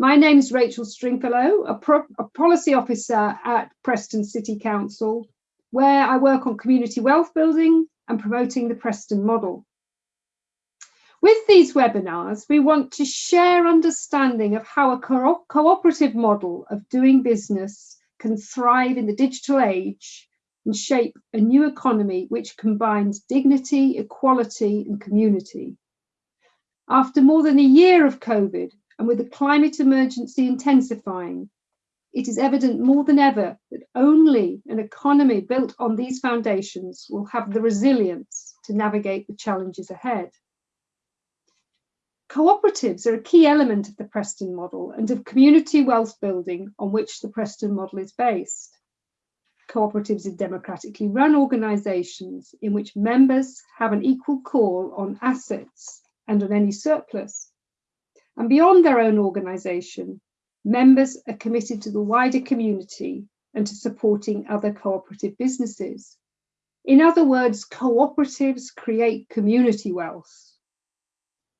My name is Rachel Stringfellow, a, a, policy officer at Preston City Council, where I work on community wealth building and promoting the Preston model. With these webinars, we want to share understanding of how a co cooperative model of doing business can thrive in the digital age and shape a new economy which combines dignity, equality and community. After more than a year of COVID and with the climate emergency intensifying, it is evident more than ever that only an economy built on these foundations will have the resilience to navigate the challenges ahead. Cooperatives are a key element of the Preston model and of community wealth building on which the Preston model is based. Cooperatives are democratically run organisations in which members have an equal call on assets and on any surplus. And beyond their own organisation, members are committed to the wider community and to supporting other cooperative businesses. In other words, cooperatives create community wealth.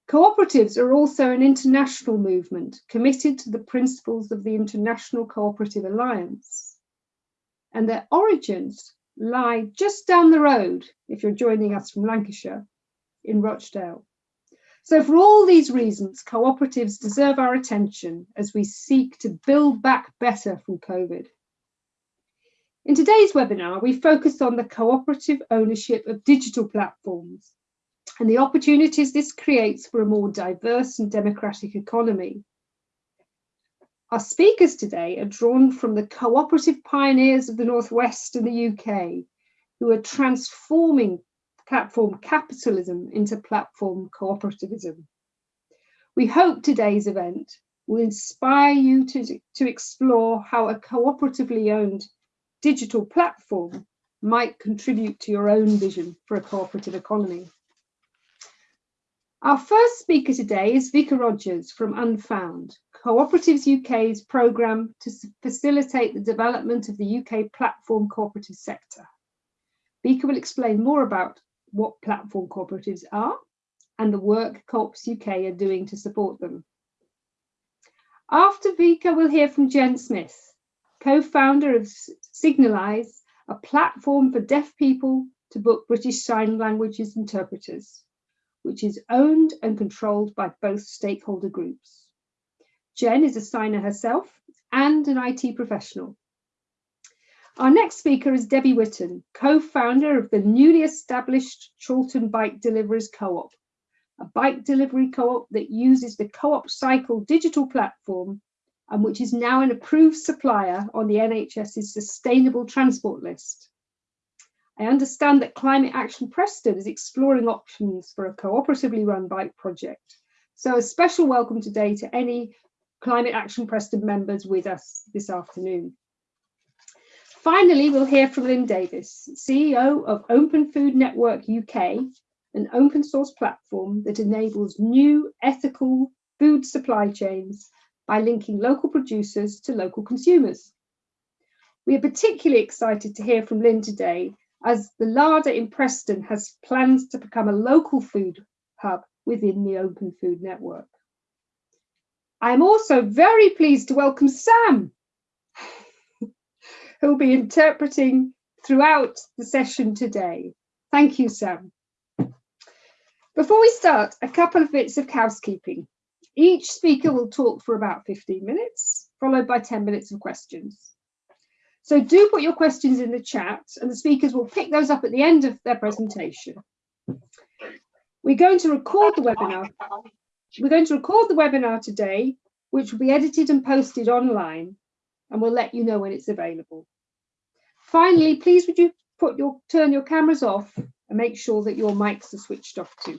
Cooperatives are also an international movement committed to the principles of the International Cooperative Alliance. And their origins lie just down the road, if you're joining us from Lancashire, in Rochdale. So for all these reasons, cooperatives deserve our attention as we seek to build back better from COVID. In today's webinar, we focus on the cooperative ownership of digital platforms and the opportunities this creates for a more diverse and democratic economy. Our speakers today are drawn from the cooperative pioneers of the Northwest and the UK, who are transforming platform capitalism into platform cooperativism. We hope today's event will inspire you to, to explore how a cooperatively owned digital platform might contribute to your own vision for a cooperative economy. Our first speaker today is Vika Rogers from Unfound, Cooperatives UK's programme to facilitate the development of the UK platform cooperative sector. Vika will explain more about what platform cooperatives are and the work Co-ops UK are doing to support them. After Vika, we'll hear from Jen Smith, co-founder of Signalise, a platform for deaf people to book British Sign Languages interpreters which is owned and controlled by both stakeholder groups. Jen is a signer herself and an IT professional. Our next speaker is Debbie Witten, co-founder of the newly established Chorlton Bike Deliveries Co-op, a bike delivery co-op that uses the Co-op Cycle digital platform and which is now an approved supplier on the NHS's sustainable transport list. I understand that Climate Action Preston is exploring options for a cooperatively run bike project. So a special welcome today to any Climate Action Preston members with us this afternoon. Finally, we'll hear from Lynn Davis, CEO of Open Food Network UK, an open source platform that enables new ethical food supply chains by linking local producers to local consumers. We are particularly excited to hear from Lynn today as the larder in Preston has plans to become a local food hub within the Open Food Network. I am also very pleased to welcome Sam, who will be interpreting throughout the session today. Thank you, Sam. Before we start, a couple of bits of housekeeping. Each speaker will talk for about 15 minutes, followed by 10 minutes of questions. So do put your questions in the chat and the speakers will pick those up at the end of their presentation. We're going to record the webinar. We're going to record the webinar today, which will be edited and posted online, and we'll let you know when it's available. Finally, please would you put your turn your cameras off and make sure that your mics are switched off too.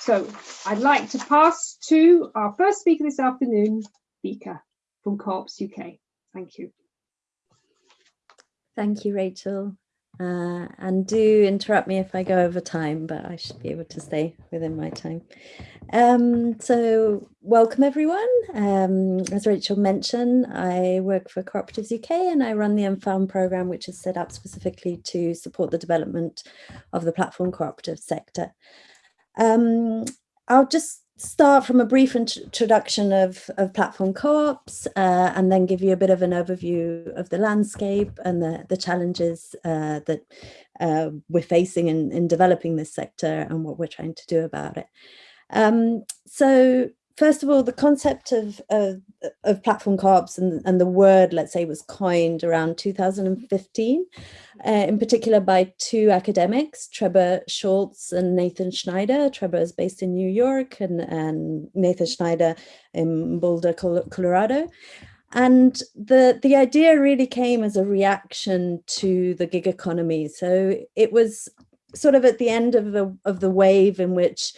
So I'd like to pass to our first speaker this afternoon, Vika from Co-ops UK. Thank you. Thank you, Rachel. Uh, and do interrupt me if I go over time, but I should be able to stay within my time. Um, so welcome everyone. Um, as Rachel mentioned, I work for Cooperatives UK and I run the Unfound programme, which is set up specifically to support the development of the platform cooperative sector. Um, I'll just start from a brief introduction of, of platform co-ops uh, and then give you a bit of an overview of the landscape and the, the challenges uh, that uh, we're facing in, in developing this sector and what we're trying to do about it. Um, so first of all, the concept of, of, of platform co-ops and, and the word, let's say, was coined around 2015, uh, in particular by two academics, Trebor Scholz and Nathan Schneider. Trebor is based in New York and, and Nathan Schneider in Boulder, Colorado. And the, the idea really came as a reaction to the gig economy. So it was sort of at the end of the, of the wave in which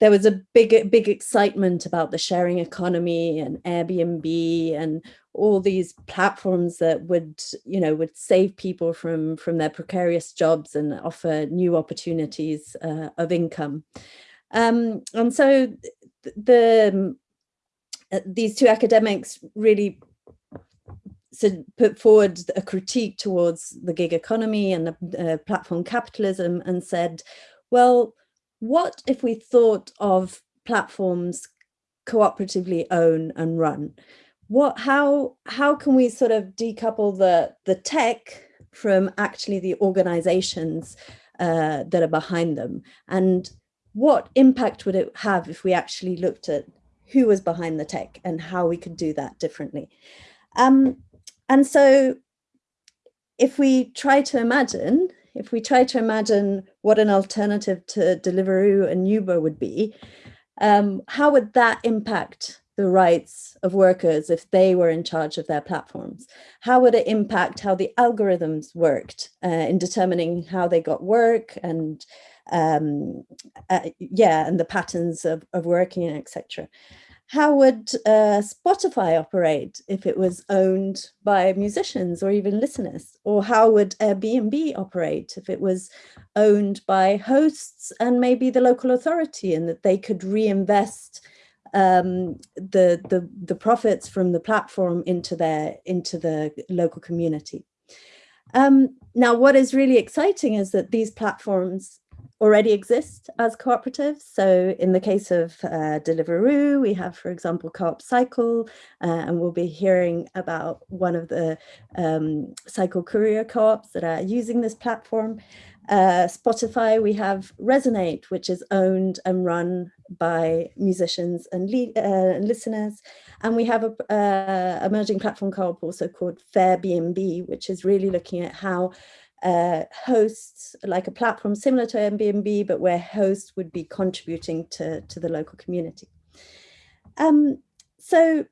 there was a big, big excitement about the sharing economy and Airbnb and all these platforms that would, you know, would save people from, from their precarious jobs and offer new opportunities uh, of income. Um, and so the, uh, these two academics really put forward a critique towards the gig economy and the uh, platform capitalism and said, well, what if we thought of platforms cooperatively own and run? What, how, how can we sort of decouple the, the tech from actually the organizations uh, that are behind them? And what impact would it have if we actually looked at who was behind the tech and how we could do that differently? Um, and so if we try to imagine if we try to imagine what an alternative to Deliveroo and Uber would be, um, how would that impact the rights of workers if they were in charge of their platforms? How would it impact how the algorithms worked uh, in determining how they got work and um, uh, yeah, and the patterns of, of working, etc how would uh, Spotify operate if it was owned by musicians or even listeners? Or how would Airbnb operate if it was owned by hosts and maybe the local authority and that they could reinvest um, the, the, the profits from the platform into, their, into the local community? Um, now, what is really exciting is that these platforms already exist as cooperatives. So in the case of uh, Deliveroo, we have, for example, Co-op Cycle, uh, and we'll be hearing about one of the um, cycle courier co-ops that are using this platform. Uh, Spotify, we have Resonate, which is owned and run by musicians and uh, listeners. And we have a uh, emerging platform co-op also called Fairbnb, which is really looking at how uh, hosts, like a platform similar to Airbnb, but where hosts would be contributing to, to the local community. Um, so,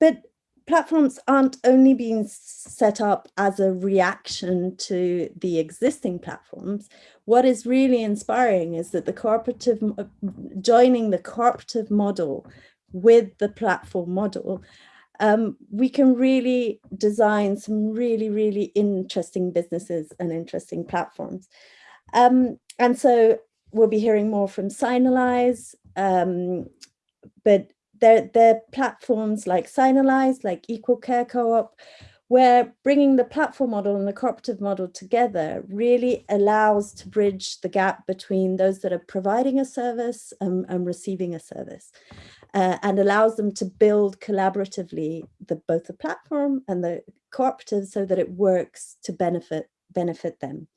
but platforms aren't only being set up as a reaction to the existing platforms. What is really inspiring is that the cooperative, joining the cooperative model with the platform model um, we can really design some really, really interesting businesses and interesting platforms. Um, and so we'll be hearing more from Signalise, um, but they're, they're platforms like Signalise, like Equal Care Co-op, where bringing the platform model and the cooperative model together really allows to bridge the gap between those that are providing a service and, and receiving a service uh, and allows them to build collaboratively the, both the platform and the cooperative so that it works to benefit, benefit them.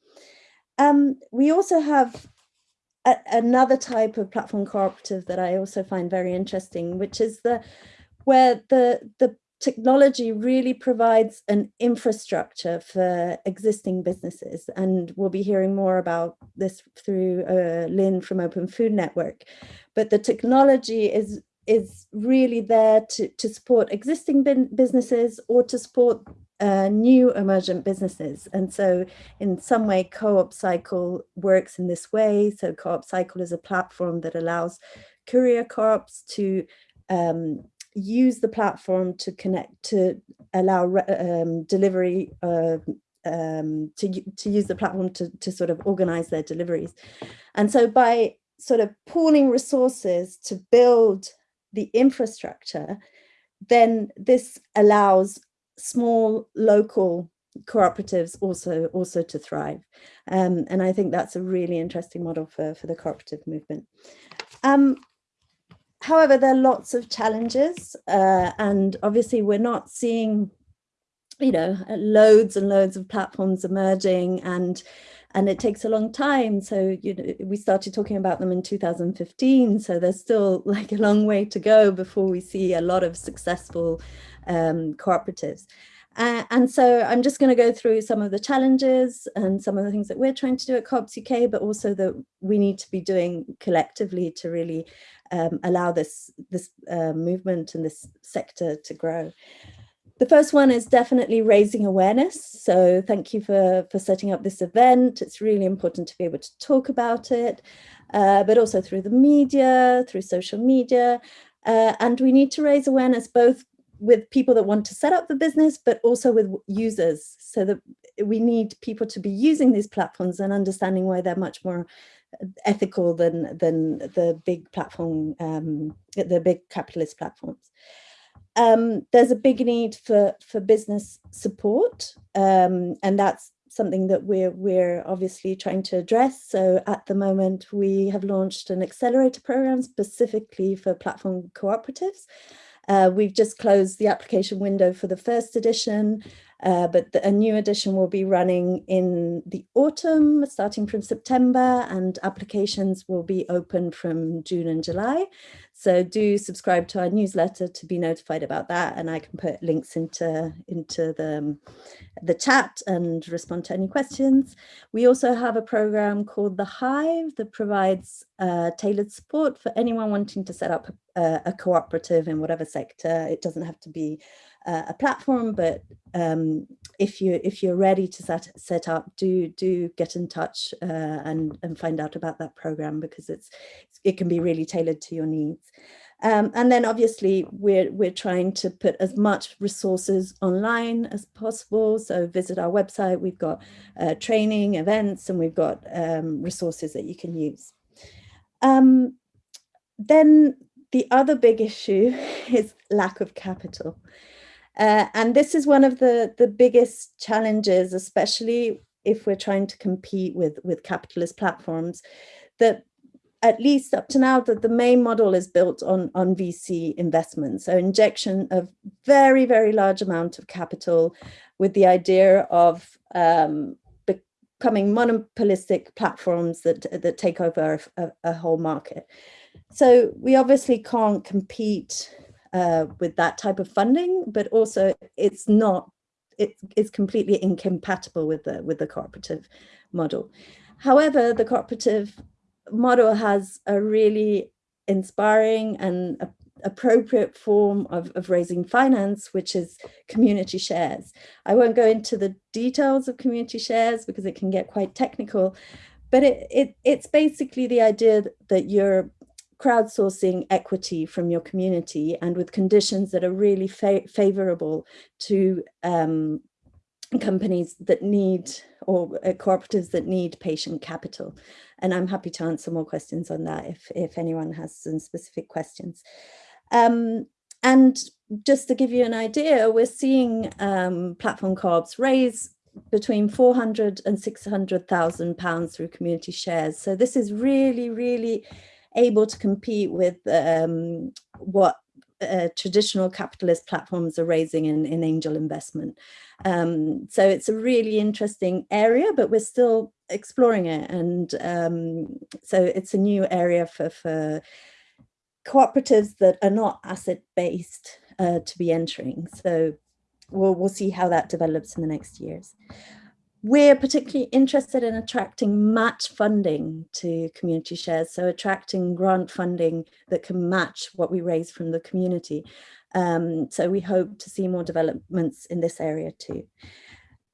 Um, we also have a, another type of platform cooperative that I also find very interesting, which is the where the, the technology really provides an infrastructure for existing businesses. And we'll be hearing more about this through uh, Lynn from Open Food Network. But the technology is is really there to, to support existing businesses or to support uh, new emergent businesses. And so in some way, Co-op Cycle works in this way. So Co-op Cycle is a platform that allows courier co-ops to um, use the platform to connect, to allow um, delivery uh, um, to, to use the platform to, to sort of organize their deliveries. And so by sort of pooling resources to build the infrastructure, then this allows small local cooperatives also also to thrive. Um, and I think that's a really interesting model for, for the cooperative movement. Um, however, there are lots of challenges uh, and obviously we're not seeing, you know, loads and loads of platforms emerging and and it takes a long time. So, you know, we started talking about them in 2015. So there's still like a long way to go before we see a lot of successful um, cooperatives. Uh, and so I'm just going to go through some of the challenges and some of the things that we're trying to do at Co-ops UK, but also that we need to be doing collectively to really um, allow this, this uh, movement and this sector to grow. The first one is definitely raising awareness. So thank you for, for setting up this event. It's really important to be able to talk about it, uh, but also through the media, through social media. Uh, and we need to raise awareness both with people that want to set up the business, but also with users so that we need people to be using these platforms and understanding why they're much more ethical than, than the big platform, um, the big capitalist platforms. Um, there's a big need for, for business support, um, and that's something that we're, we're obviously trying to address. So at the moment, we have launched an accelerator program specifically for platform cooperatives. Uh, we've just closed the application window for the first edition, uh, but the, a new edition will be running in the autumn, starting from September, and applications will be open from June and July. So do subscribe to our newsletter to be notified about that, and I can put links into, into the, um, the chat and respond to any questions. We also have a program called The Hive that provides uh, tailored support for anyone wanting to set up a, a cooperative in whatever sector. It doesn't have to be uh, a platform, but um, if you if you're ready to set set up, do do get in touch uh, and and find out about that program because it's it can be really tailored to your needs. Um, and then obviously we're we're trying to put as much resources online as possible. So visit our website. We've got uh, training events and we've got um, resources that you can use. Um, then the other big issue is lack of capital. Uh, and this is one of the, the biggest challenges, especially if we're trying to compete with, with capitalist platforms, that at least up to now, that the main model is built on, on VC investment. So injection of very, very large amount of capital with the idea of um, becoming monopolistic platforms that, that take over a, a whole market. So we obviously can't compete uh, with that type of funding, but also it's not, it, it's completely incompatible with the, with the cooperative model. However, the cooperative model has a really inspiring and a, appropriate form of, of raising finance, which is community shares. I won't go into the details of community shares because it can get quite technical, but it, it it's basically the idea that you're crowdsourcing equity from your community and with conditions that are really fa favorable to um, companies that need or uh, cooperatives that need patient capital. And I'm happy to answer more questions on that if, if anyone has some specific questions. Um, and just to give you an idea, we're seeing um, platform co-ops raise between 400 and 600,000 pounds through community shares. So this is really, really able to compete with um, what uh, traditional capitalist platforms are raising in, in angel investment. Um, so it's a really interesting area, but we're still exploring it. And um, so it's a new area for, for cooperatives that are not asset based uh, to be entering. So we'll, we'll see how that develops in the next years. We're particularly interested in attracting match funding to community shares, so attracting grant funding that can match what we raise from the community. Um, so we hope to see more developments in this area too.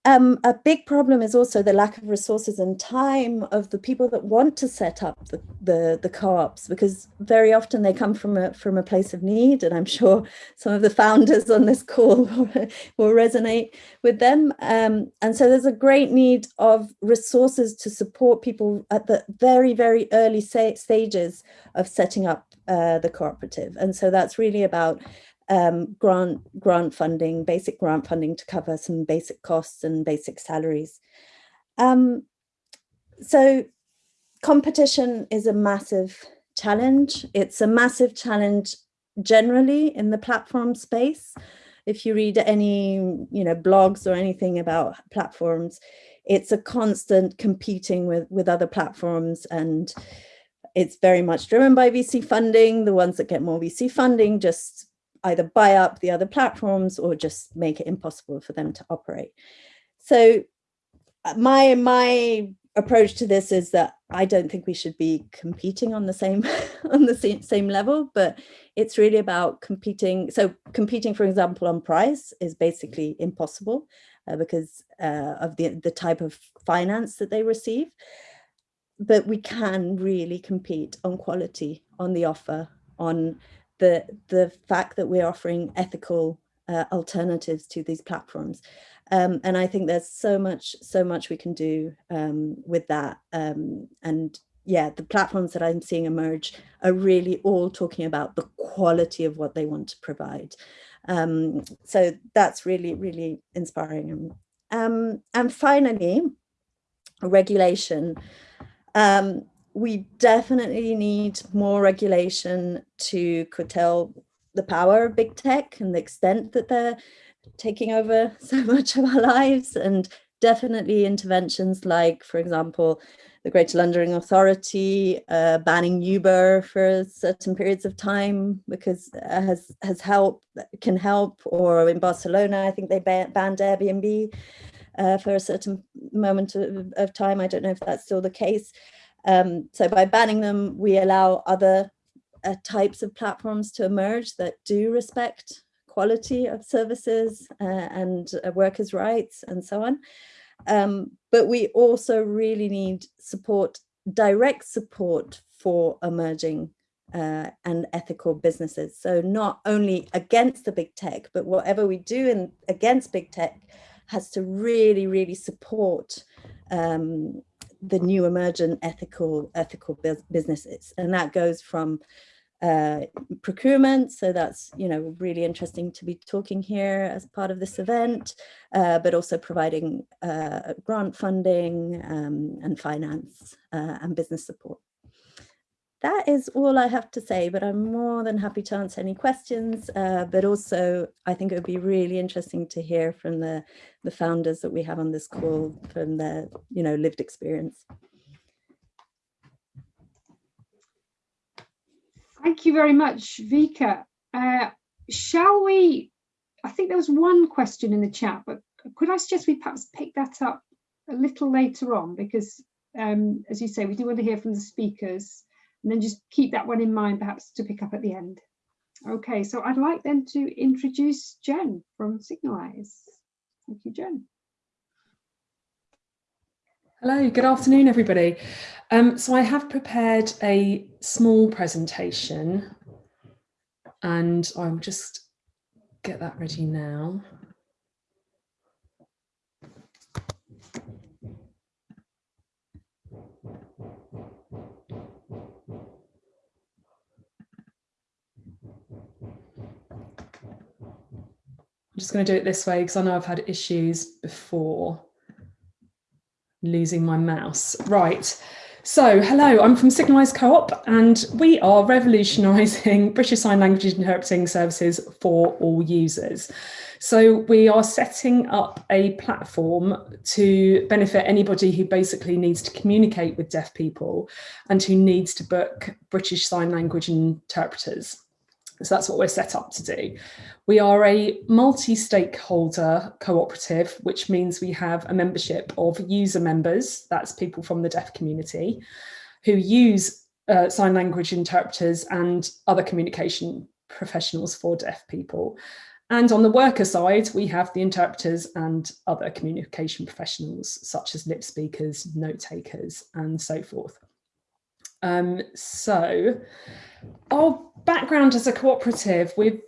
Um, a big problem is also the lack of resources and time of the people that want to set up the, the, the co-ops because very often they come from a, from a place of need and I'm sure some of the founders on this call will resonate with them. Um, and so there's a great need of resources to support people at the very, very early stages of setting up uh, the cooperative. And so that's really about um, grant grant funding, basic grant funding to cover some basic costs and basic salaries. Um, so competition is a massive challenge. It's a massive challenge generally in the platform space. If you read any, you know, blogs or anything about platforms, it's a constant competing with, with other platforms and it's very much driven by VC funding. The ones that get more VC funding just either buy up the other platforms or just make it impossible for them to operate. So uh, my, my approach to this is that I don't think we should be competing on the same on the same, same level, but it's really about competing. So competing, for example, on price is basically impossible uh, because uh, of the, the type of finance that they receive. But we can really compete on quality, on the offer, on the, the fact that we're offering ethical uh, alternatives to these platforms. Um, and I think there's so much, so much we can do um, with that. Um, and yeah, the platforms that I'm seeing emerge are really all talking about the quality of what they want to provide. Um, so that's really, really inspiring. Um, and finally, regulation. Um, we definitely need more regulation to curtail the power of big tech and the extent that they're taking over so much of our lives and definitely interventions like, for example, the Greater London Authority uh, banning Uber for certain periods of time because has has helped can help or in Barcelona I think they banned Airbnb uh, for a certain moment of, of, time. I don't know if that's still the case um, so by banning them we allow other uh, types of platforms to emerge that do respect quality of services uh, and uh, workers rights and so on um, but we also really need support, direct support for emerging uh, and ethical businesses. So not only against the big tech, but whatever we do in, against big tech has to really, really support um, the new emergent ethical ethical businesses. And that goes from uh, procurement. So that's, you know, really interesting to be talking here as part of this event, uh, but also providing uh, grant funding um, and finance uh, and business support. That is all I have to say, but I'm more than happy to answer any questions. Uh, but also, I think it would be really interesting to hear from the, the founders that we have on this call from their, you know, lived experience. Thank you very much, Vika. Uh, shall we, I think there was one question in the chat, but could I suggest we perhaps pick that up a little later on because um, as you say, we do want to hear from the speakers and then just keep that one in mind perhaps to pick up at the end. Okay, so I'd like then to introduce Jen from Signalise. Thank you, Jen. Hello, good afternoon, everybody. Um, so I have prepared a small presentation and I'll just get that ready now. Just going to do it this way because I know I've had issues before losing my mouse. Right. So, hello, I'm from Signalise Co-op and we are revolutionising British Sign Language interpreting services for all users. So we are setting up a platform to benefit anybody who basically needs to communicate with deaf people and who needs to book British Sign Language interpreters. So that's what we're set up to do. We are a multi-stakeholder cooperative, which means we have a membership of user members, that's people from the deaf community, who use uh, sign language interpreters and other communication professionals for deaf people. And on the worker side, we have the interpreters and other communication professionals, such as lip speakers, note takers, and so forth. Um, so our background as a cooperative, we've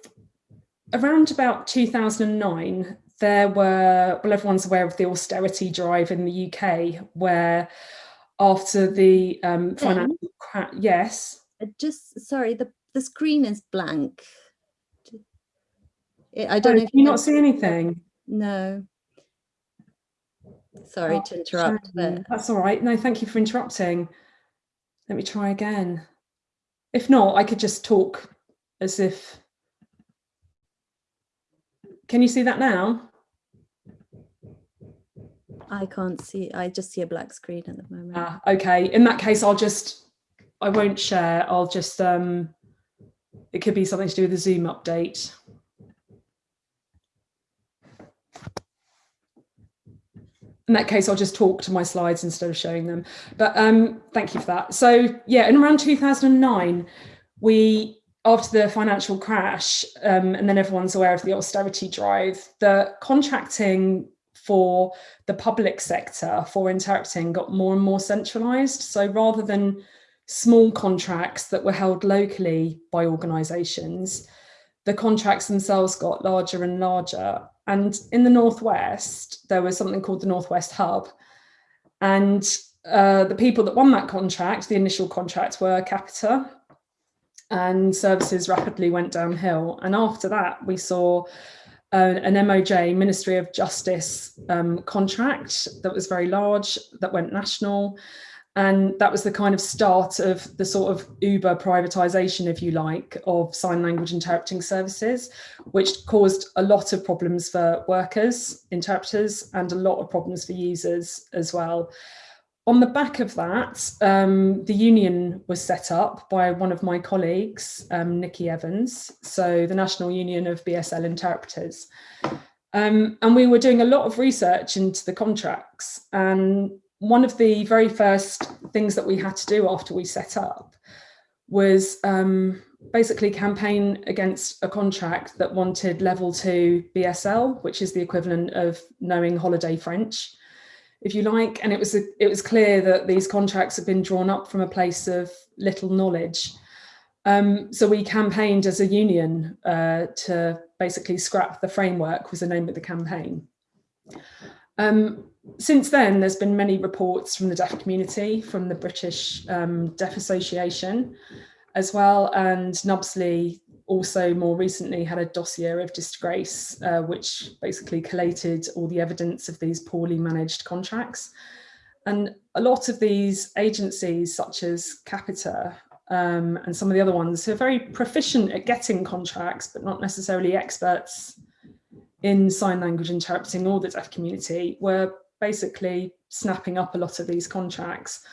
around about 2009, there were, well, everyone's aware of the austerity drive in the UK, where after the um, financial crash, yes. Just, sorry, the, the screen is blank. I don't oh, know if you not see anything. No. Sorry oh, to interrupt. But... That's all right. No, thank you for interrupting. Let me try again. if not, I could just talk as if, can you see that now? I can't see, I just see a black screen at the moment. Ah, okay, in that case, I'll just, I won't share, I'll just, um, it could be something to do with the Zoom update. In that case, I'll just talk to my slides instead of showing them. But um, thank you for that. So yeah, in around 2009, we, after the financial crash, um, and then everyone's aware of the austerity drive, the contracting for the public sector for interpreting got more and more centralized. So rather than small contracts that were held locally by organizations, the contracts themselves got larger and larger. And in the Northwest, there was something called the Northwest Hub. And uh, the people that won that contract, the initial contract, were Capita. And services rapidly went downhill. And after that, we saw uh, an MOJ, Ministry of Justice um, contract that was very large, that went national. And that was the kind of start of the sort of Uber privatization, if you like, of sign language interpreting services, which caused a lot of problems for workers, interpreters, and a lot of problems for users as well. On the back of that, um, the union was set up by one of my colleagues, um, Nikki Evans, so the National Union of BSL Interpreters. Um, and we were doing a lot of research into the contracts and one of the very first things that we had to do after we set up was um, basically campaign against a contract that wanted level two BSL, which is the equivalent of knowing holiday French, if you like. And it was, a, it was clear that these contracts had been drawn up from a place of little knowledge. Um, so we campaigned as a union uh, to basically scrap the framework was the name of the campaign. Um, since then, there's been many reports from the deaf community, from the British um, Deaf Association as well, and NUBSLI also more recently had a dossier of disgrace, uh, which basically collated all the evidence of these poorly managed contracts. And a lot of these agencies, such as Capita um, and some of the other ones, who are very proficient at getting contracts, but not necessarily experts in sign language interpreting or the deaf community, were basically snapping up a lot of these contracts.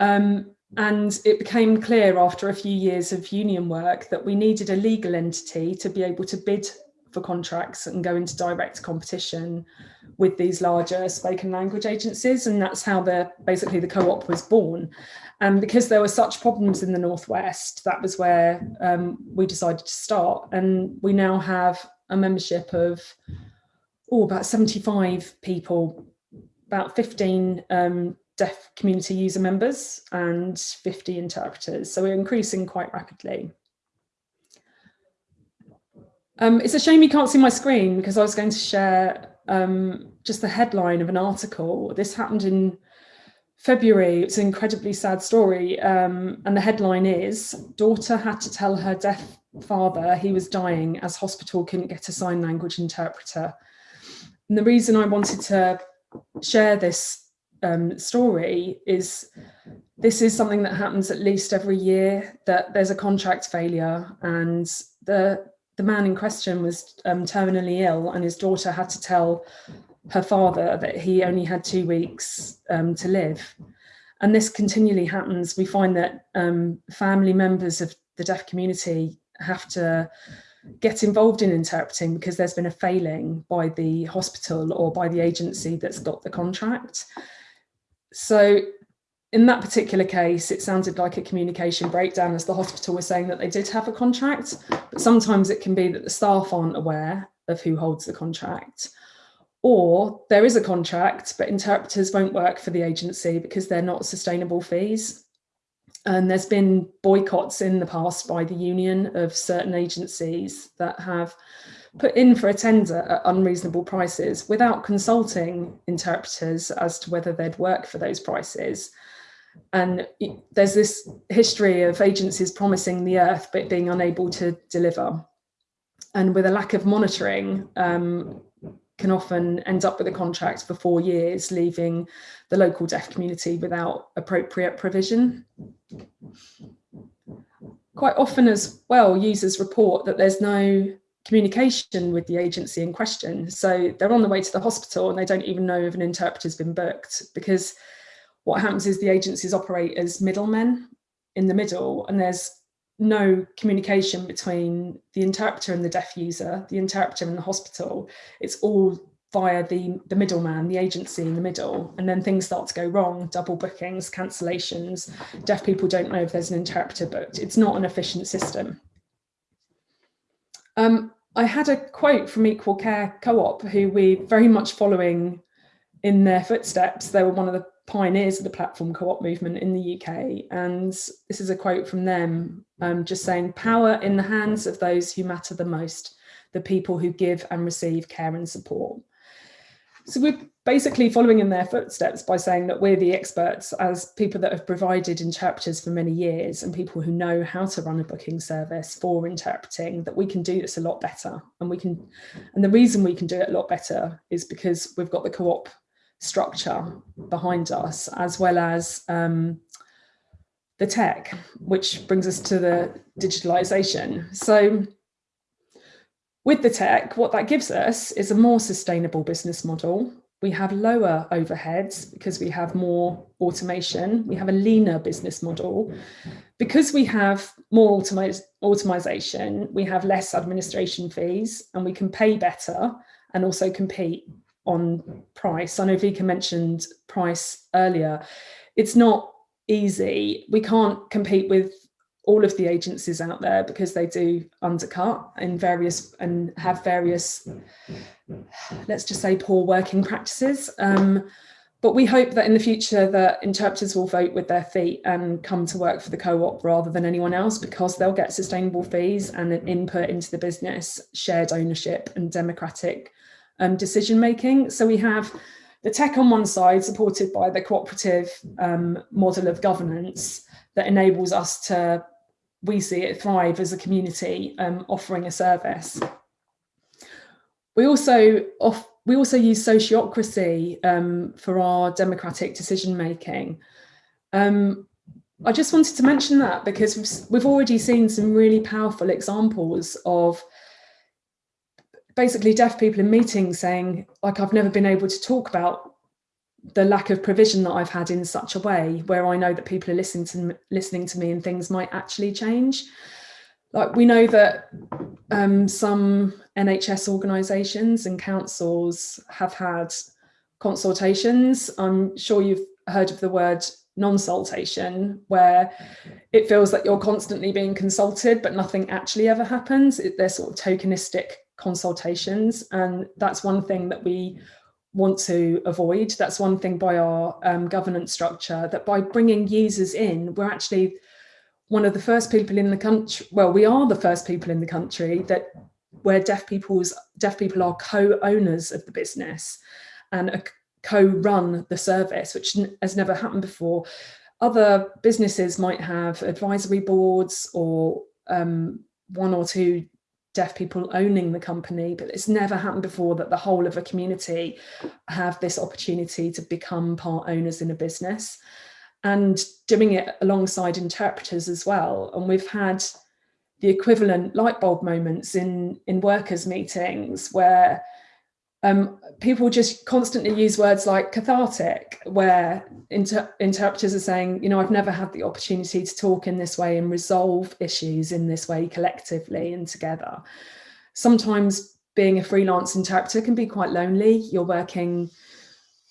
Um, and it became clear after a few years of union work that we needed a legal entity to be able to bid for contracts and go into direct competition with these larger spoken language agencies. And that's how the basically the co-op was born. And because there were such problems in the Northwest, that was where um, we decided to start. And we now have a membership of oh, about 75 people about 15 um, deaf community user members and 50 interpreters. So we're increasing quite rapidly. Um, it's a shame you can't see my screen because I was going to share um, just the headline of an article. This happened in February. It's an incredibly sad story. Um, and the headline is, daughter had to tell her deaf father he was dying as hospital couldn't get a sign language interpreter. And the reason I wanted to share this um, story is this is something that happens at least every year that there's a contract failure and the the man in question was um, terminally ill and his daughter had to tell her father that he only had two weeks um, to live. And this continually happens. We find that um, family members of the deaf community have to get involved in interpreting because there's been a failing by the hospital or by the agency that's got the contract. So in that particular case, it sounded like a communication breakdown as the hospital was saying that they did have a contract, but sometimes it can be that the staff aren't aware of who holds the contract. Or there is a contract, but interpreters won't work for the agency because they're not sustainable fees. And there's been boycotts in the past by the union of certain agencies that have put in for a tender at unreasonable prices without consulting interpreters as to whether they'd work for those prices. And there's this history of agencies promising the earth but being unable to deliver. And with a lack of monitoring, um, can often end up with a contract for four years, leaving the local deaf community without appropriate provision. quite often as well, users report that there's no communication with the agency in question. So they're on the way to the hospital and they don't even know if an interpreter's been booked because what happens is the agencies operate as middlemen in the middle and there's no communication between the interpreter and the deaf user, the interpreter and the hospital. It's all via the, the middleman, the agency in the middle, and then things start to go wrong, double bookings, cancellations, deaf people don't know if there's an interpreter booked. It's not an efficient system. Um, I had a quote from Equal Care Co-op, who we're very much following in their footsteps. They were one of the pioneers of the platform co-op movement in the UK. And this is a quote from them, um, just saying, power in the hands of those who matter the most, the people who give and receive care and support. So we're basically following in their footsteps by saying that we're the experts as people that have provided interpreters for many years and people who know how to run a booking service for interpreting, that we can do this a lot better. And we can, and the reason we can do it a lot better is because we've got the co-op structure behind us, as well as um, the tech, which brings us to the digitalization. So with the tech, what that gives us is a more sustainable business model. We have lower overheads because we have more automation. We have a leaner business model. Because we have more automation, we have less administration fees and we can pay better and also compete on price. I know Vika mentioned price earlier. It's not easy. We can't compete with all of the agencies out there because they do undercut in various and have various, let's just say poor working practices. Um, but we hope that in the future that interpreters will vote with their feet and come to work for the co-op rather than anyone else because they'll get sustainable fees and an input into the business, shared ownership and democratic um, decision making. So we have the tech on one side supported by the cooperative um, model of governance that enables us to we see it thrive as a community um, offering a service. We also off, we also use sociocracy um, for our democratic decision making. Um, I just wanted to mention that because we've, we've already seen some really powerful examples of basically deaf people in meetings saying, like, I've never been able to talk about the lack of provision that I've had in such a way where I know that people are listening to listening to me and things might actually change. Like we know that um, some NHS organisations and councils have had consultations. I'm sure you've heard of the word non-sultation where it feels that you're constantly being consulted but nothing actually ever happens. It, they're sort of tokenistic consultations and that's one thing that we want to avoid. That's one thing by our um, governance structure, that by bringing users in, we're actually one of the first people in the country, well, we are the first people in the country that where deaf people's deaf people are co-owners of the business and co-run the service, which has never happened before. Other businesses might have advisory boards or um, one or two deaf people owning the company, but it's never happened before that the whole of a community have this opportunity to become part owners in a business and doing it alongside interpreters as well. And we've had the equivalent light bulb moments in, in workers meetings where um, people just constantly use words like cathartic, where inter interpreters are saying, you know, I've never had the opportunity to talk in this way and resolve issues in this way collectively and together. Sometimes being a freelance interpreter can be quite lonely. You're working,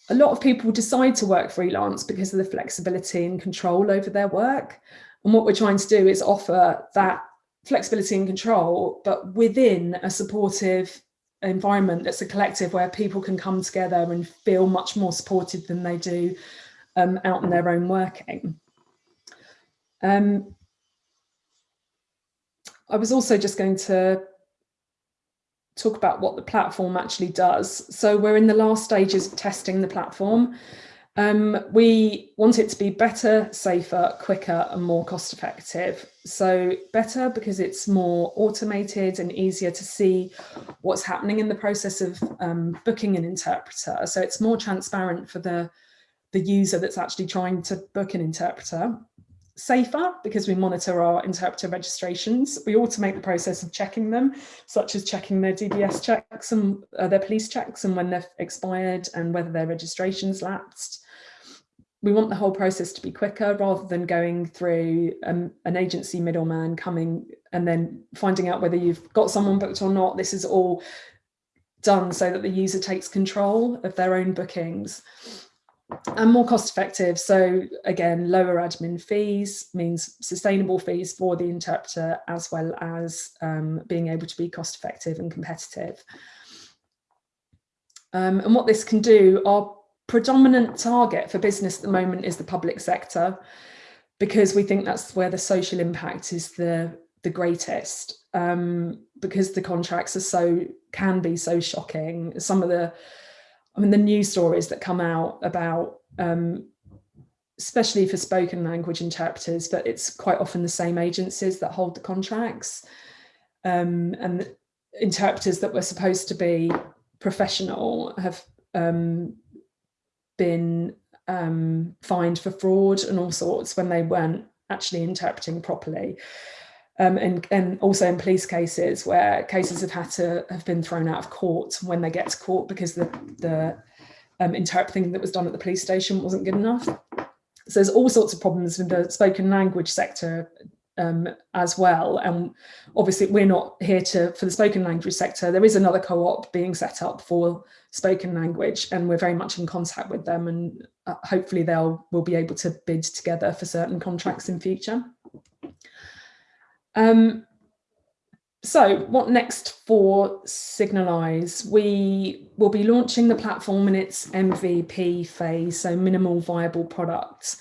a lot of people decide to work freelance because of the flexibility and control over their work. And what we're trying to do is offer that flexibility and control, but within a supportive environment that's a collective where people can come together and feel much more supported than they do um, out in their own working. Um, I was also just going to talk about what the platform actually does. So we're in the last stages of testing the platform. Um, we want it to be better, safer, quicker and more cost effective. So better because it's more automated and easier to see what's happening in the process of um, booking an interpreter. So it's more transparent for the, the user that's actually trying to book an interpreter. safer because we monitor our interpreter registrations. We automate the process of checking them, such as checking their DBS checks and uh, their police checks and when they're expired and whether their registration's lapsed. We want the whole process to be quicker rather than going through um, an agency middleman coming and then finding out whether you've got someone booked or not. This is all done so that the user takes control of their own bookings and more cost effective. So again, lower admin fees means sustainable fees for the interpreter as well as um, being able to be cost effective and competitive. Um, and what this can do, our predominant target for business at the moment is the public sector because we think that's where the social impact is the, the greatest um, because the contracts are so, can be so shocking. Some of the I mean, the news stories that come out about, um, especially for spoken language interpreters, but it's quite often the same agencies that hold the contracts. Um, and interpreters that were supposed to be professional have um, been um, fined for fraud and all sorts when they weren't actually interpreting properly um, and, and also in police cases where cases have had to have been thrown out of court when they get to court because the, the um, interpreting that was done at the police station wasn't good enough. So there's all sorts of problems in the spoken language sector um, as well. And obviously we're not here to, for the spoken language sector, there is another co-op being set up for spoken language and we're very much in contact with them and uh, hopefully they'll, we'll be able to bid together for certain contracts in future. Um, so what next for Signalise? We will be launching the platform in its MVP phase, so minimal viable products,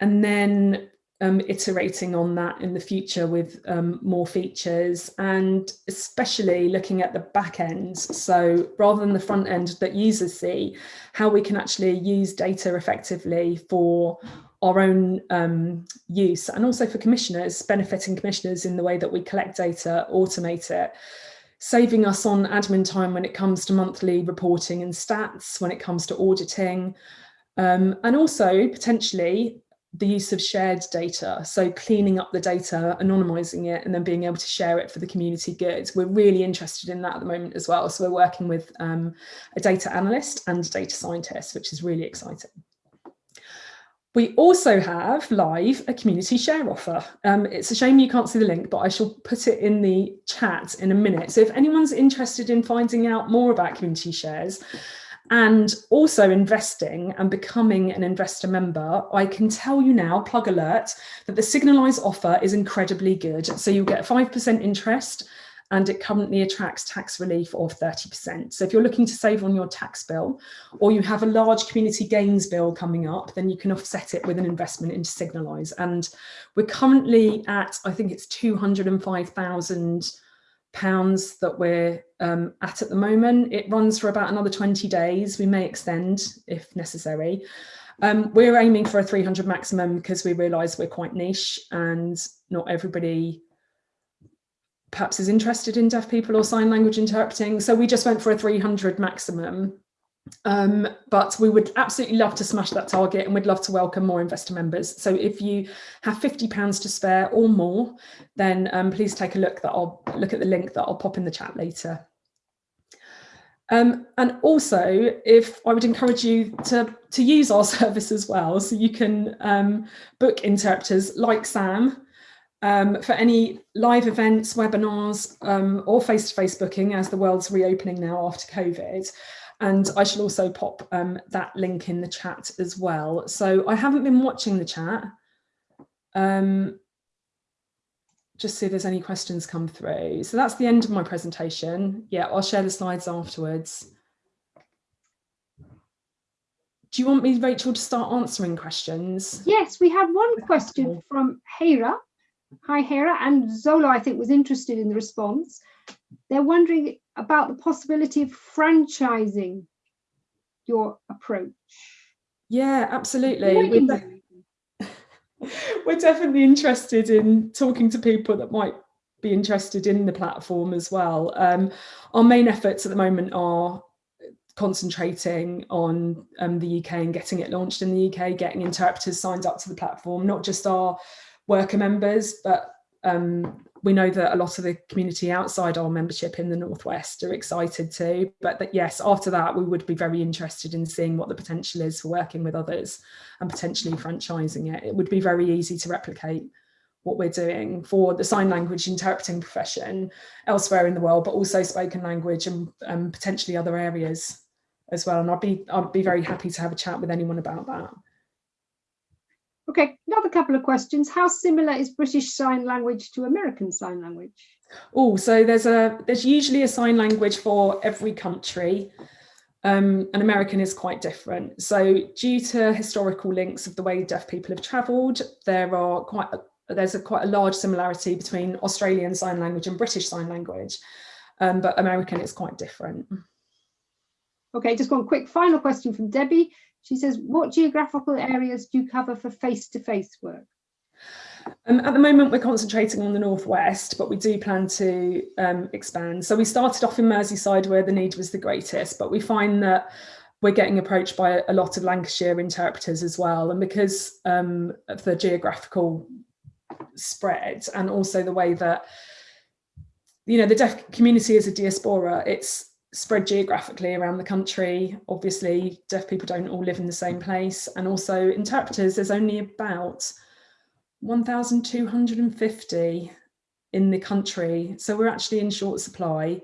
and then um, iterating on that in the future with um, more features and especially looking at the back end. So rather than the front end that users see, how we can actually use data effectively for our own um, use and also for commissioners, benefiting commissioners in the way that we collect data, automate it, saving us on admin time when it comes to monthly reporting and stats, when it comes to auditing, um, and also potentially the use of shared data. So cleaning up the data, anonymizing it, and then being able to share it for the community good. We're really interested in that at the moment as well. So we're working with um, a data analyst and a data scientist, which is really exciting. We also have live a community share offer. Um, it's a shame you can't see the link, but I shall put it in the chat in a minute. So if anyone's interested in finding out more about community shares and also investing and becoming an investor member, I can tell you now, plug alert, that the Signalise offer is incredibly good. So you'll get 5% interest and it currently attracts tax relief of 30%. So if you're looking to save on your tax bill or you have a large community gains bill coming up, then you can offset it with an investment into Signalise. And we're currently at, I think it's 205,000 pounds that we're um, at at the moment. It runs for about another 20 days. We may extend if necessary. Um, we're aiming for a 300 maximum because we realise we're quite niche and not everybody perhaps is interested in deaf people or sign language interpreting. So we just went for a 300 maximum. Um, but we would absolutely love to smash that target and we'd love to welcome more investor members. So if you have 50 pounds to spare or more, then um, please take a look that I'll look at the link that I'll pop in the chat later. Um, and also, if I would encourage you to, to use our service as well, so you can um, book interpreters like Sam, um, for any live events, webinars, um, or face-to-face -face booking as the world's reopening now after COVID. And I shall also pop um, that link in the chat as well. So I haven't been watching the chat. Um, just see if there's any questions come through. So that's the end of my presentation. Yeah, I'll share the slides afterwards. Do you want me, Rachel, to start answering questions? Yes, we have one question from Hera. Hi, Hera. And Zola, I think, was interested in the response. They're wondering about the possibility of franchising your approach. Yeah, absolutely. We're, de we're definitely interested in talking to people that might be interested in the platform as well. Um, our main efforts at the moment are concentrating on um, the UK and getting it launched in the UK, getting interpreters signed up to the platform, not just our worker members, but um, we know that a lot of the community outside our membership in the Northwest are excited too. But that, yes, after that, we would be very interested in seeing what the potential is for working with others and potentially franchising it. It would be very easy to replicate what we're doing for the sign language interpreting profession elsewhere in the world, but also spoken language and potentially other areas as well. And I'd be, I'd be very happy to have a chat with anyone about that. Okay, another couple of questions. How similar is British Sign Language to American Sign Language? Oh, so there's a there's usually a sign language for every country. Um, and American is quite different. So due to historical links of the way deaf people have travelled, there are quite a, there's a quite a large similarity between Australian Sign Language and British Sign Language, um, but American is quite different. Okay, just one quick final question from Debbie. She says, what geographical areas do you cover for face-to-face -face work? Um, at the moment, we're concentrating on the northwest, but we do plan to um, expand. So we started off in Merseyside where the need was the greatest, but we find that we're getting approached by a lot of Lancashire interpreters as well. And because um, of the geographical spread and also the way that, you know, the deaf community is a diaspora, it's spread geographically around the country. Obviously, deaf people don't all live in the same place. And also interpreters, there's only about 1,250 in the country. So we're actually in short supply.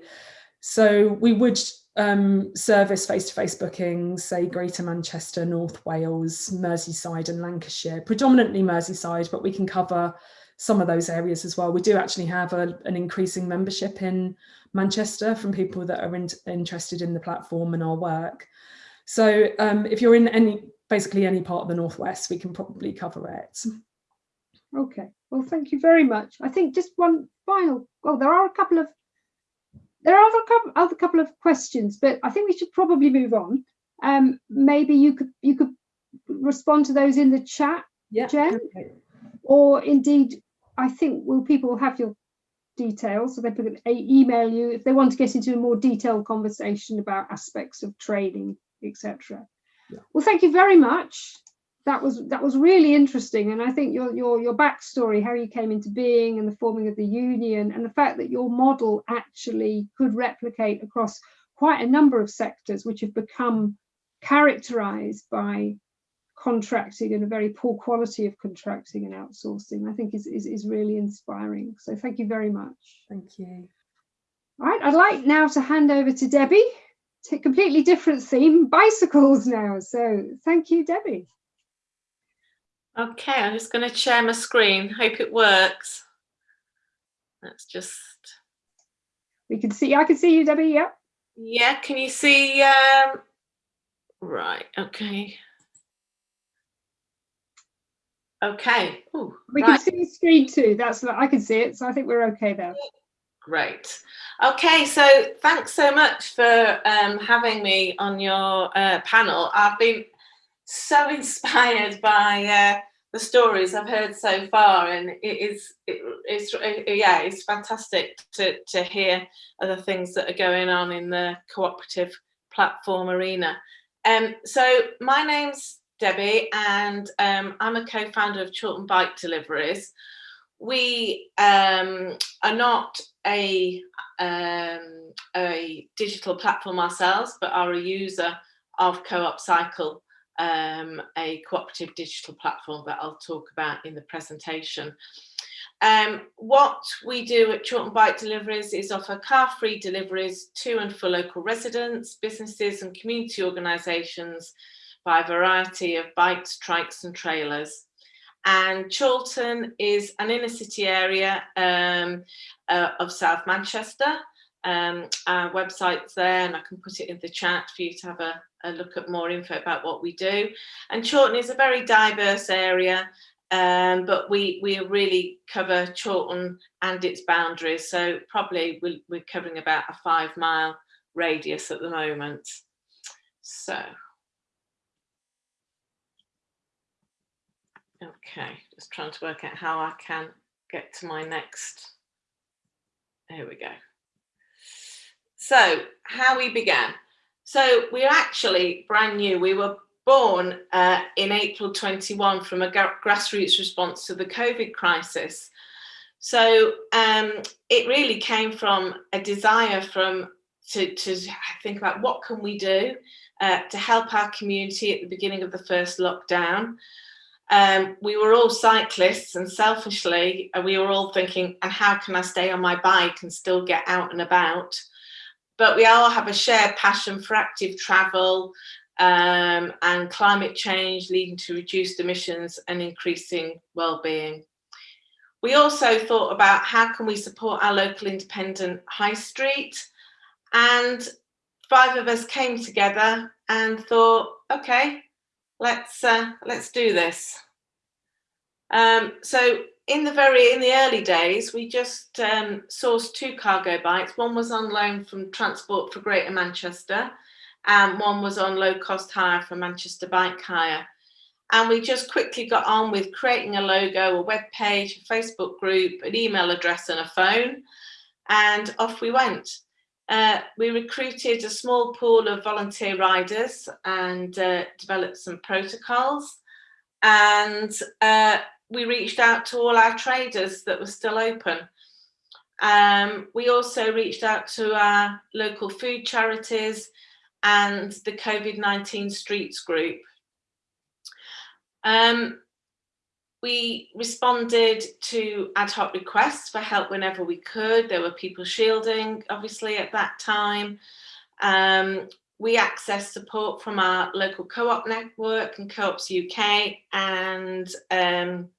So we would um, service face-to-face -face bookings, say Greater Manchester, North Wales, Merseyside and Lancashire, predominantly Merseyside, but we can cover some of those areas as well. We do actually have a, an increasing membership in Manchester from people that are in, interested in the platform and our work. So um, if you're in any, basically any part of the Northwest, we can probably cover it. Okay, well, thank you very much. I think just one final, well, there are a couple of, there are a couple, other couple of questions, but I think we should probably move on. Um, maybe you could you could respond to those in the chat, yeah, Jen, okay. or indeed, I think will people have your details? So they can email you if they want to get into a more detailed conversation about aspects of training etc yeah. well thank you very much. That was that was really interesting. And i think your your your backstory how you came into being and the forming of the union and the fact that your model actually could replicate across quite a number of sectors which have become characterized by contracting and a very poor quality of contracting and outsourcing, I think is, is, is really inspiring. So thank you very much. Thank you. All right, I'd like now to hand over to Debbie, to a completely different theme, bicycles now. So thank you, Debbie. Okay, I'm just going to share my screen. Hope it works. Let's just. We can see, I can see you, Debbie, yeah. Yeah, can you see? Um... Right, okay. Okay. Ooh, we right. can see the screen too. That's I can see it, so I think we're okay there. Great. Okay, so thanks so much for um, having me on your uh, panel. I've been so inspired by uh, the stories I've heard so far, and it is it, it's it, yeah, it's fantastic to to hear other things that are going on in the cooperative platform arena. Um, so my name's Debbie, and um, I'm a co-founder of Chorlton Bike Deliveries. We um, are not a, um, a digital platform ourselves, but are a user of Co-op Cycle, um, a cooperative digital platform that I'll talk about in the presentation. Um, what we do at Chorlton Bike Deliveries is offer car-free deliveries to and for local residents, businesses and community organisations by a variety of bikes, trikes and trailers. And Chorlton is an inner city area um, uh, of South Manchester. Um, our website's there and I can put it in the chat for you to have a, a look at more info about what we do. And Chorlton is a very diverse area um, but we we really cover Chorlton and its boundaries. So probably we're, we're covering about a five mile radius at the moment. So Okay, just trying to work out how I can get to my next. Here we go. So how we began. So we're actually brand new. We were born uh, in April 21 from a grassroots response to the COVID crisis. So um, it really came from a desire from to, to think about what can we do uh, to help our community at the beginning of the first lockdown. Um, we were all cyclists and selfishly uh, we were all thinking and how can I stay on my bike and still get out and about but we all have a shared passion for active travel um, and climate change leading to reduced emissions and increasing well-being. We also thought about how can we support our local independent high street and five of us came together and thought, okay, let's uh, let's do this. Um, so in the very in the early days, we just um, sourced two cargo bikes. One was on loan from Transport for Greater Manchester, and one was on low cost hire from Manchester Bike Hire. And we just quickly got on with creating a logo, a web page, a Facebook group, an email address, and a phone, and off we went. Uh, we recruited a small pool of volunteer riders and uh, developed some protocols. And uh, we reached out to all our traders that were still open. Um, we also reached out to our local food charities and the COVID-19 Streets group. Um, we responded to ad hoc requests for help whenever we could. There were people shielding, obviously, at that time. Um, we accessed support from our local co-op network and Co-ops UK and um,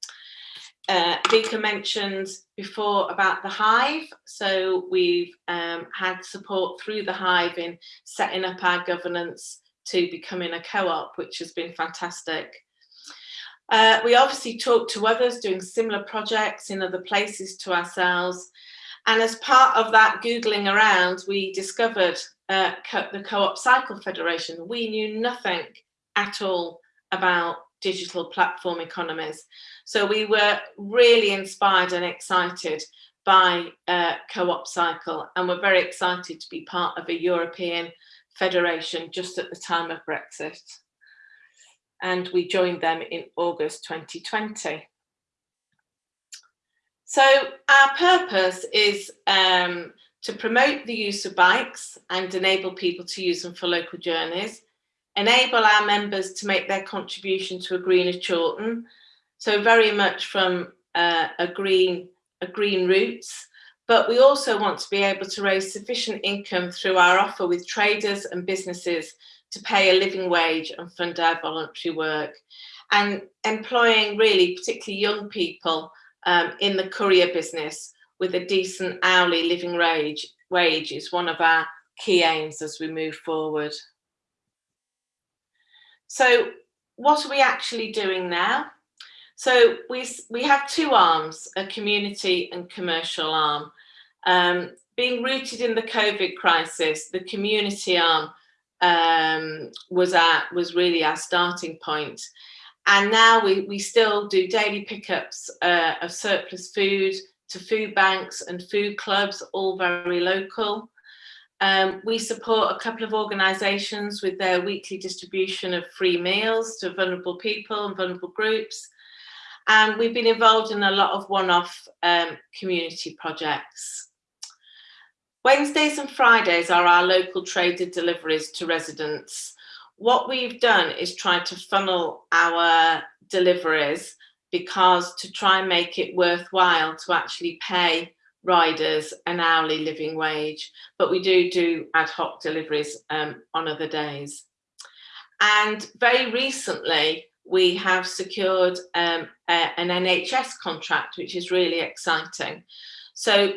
uh, Vika mentioned before about the Hive. So we've um, had support through the Hive in setting up our governance to becoming a co-op, which has been fantastic. Uh, we obviously talked to others doing similar projects in other places to ourselves. And as part of that Googling around, we discovered uh, co the Co-op Cycle Federation. We knew nothing at all about digital platform economies. So we were really inspired and excited by uh, Co-op Cycle and we're very excited to be part of a European federation just at the time of Brexit. And we joined them in August 2020. So our purpose is um, to promote the use of bikes and enable people to use them for local journeys, enable our members to make their contribution to a greener Chorlton, so very much from uh, a green a green roots, but we also want to be able to raise sufficient income through our offer with traders and businesses to pay a living wage and fund our voluntary work and employing really particularly young people um, in the courier business with a decent hourly living wage, wage is one of our key aims as we move forward. So what are we actually doing now? So we, we have two arms, a community and commercial arm. Um, being rooted in the COVID crisis, the community arm um, was, our, was really our starting point. And now we, we still do daily pickups uh, of surplus food, to food banks and food clubs, all very local. Um, we support a couple of organisations with their weekly distribution of free meals to vulnerable people and vulnerable groups. And we've been involved in a lot of one-off um, community projects. Wednesdays and Fridays are our local traded deliveries to residents. What we've done is try to funnel our deliveries because to try and make it worthwhile to actually pay riders an hourly living wage, but we do do ad hoc deliveries um, on other days. And very recently, we have secured um, a, an NHS contract, which is really exciting. So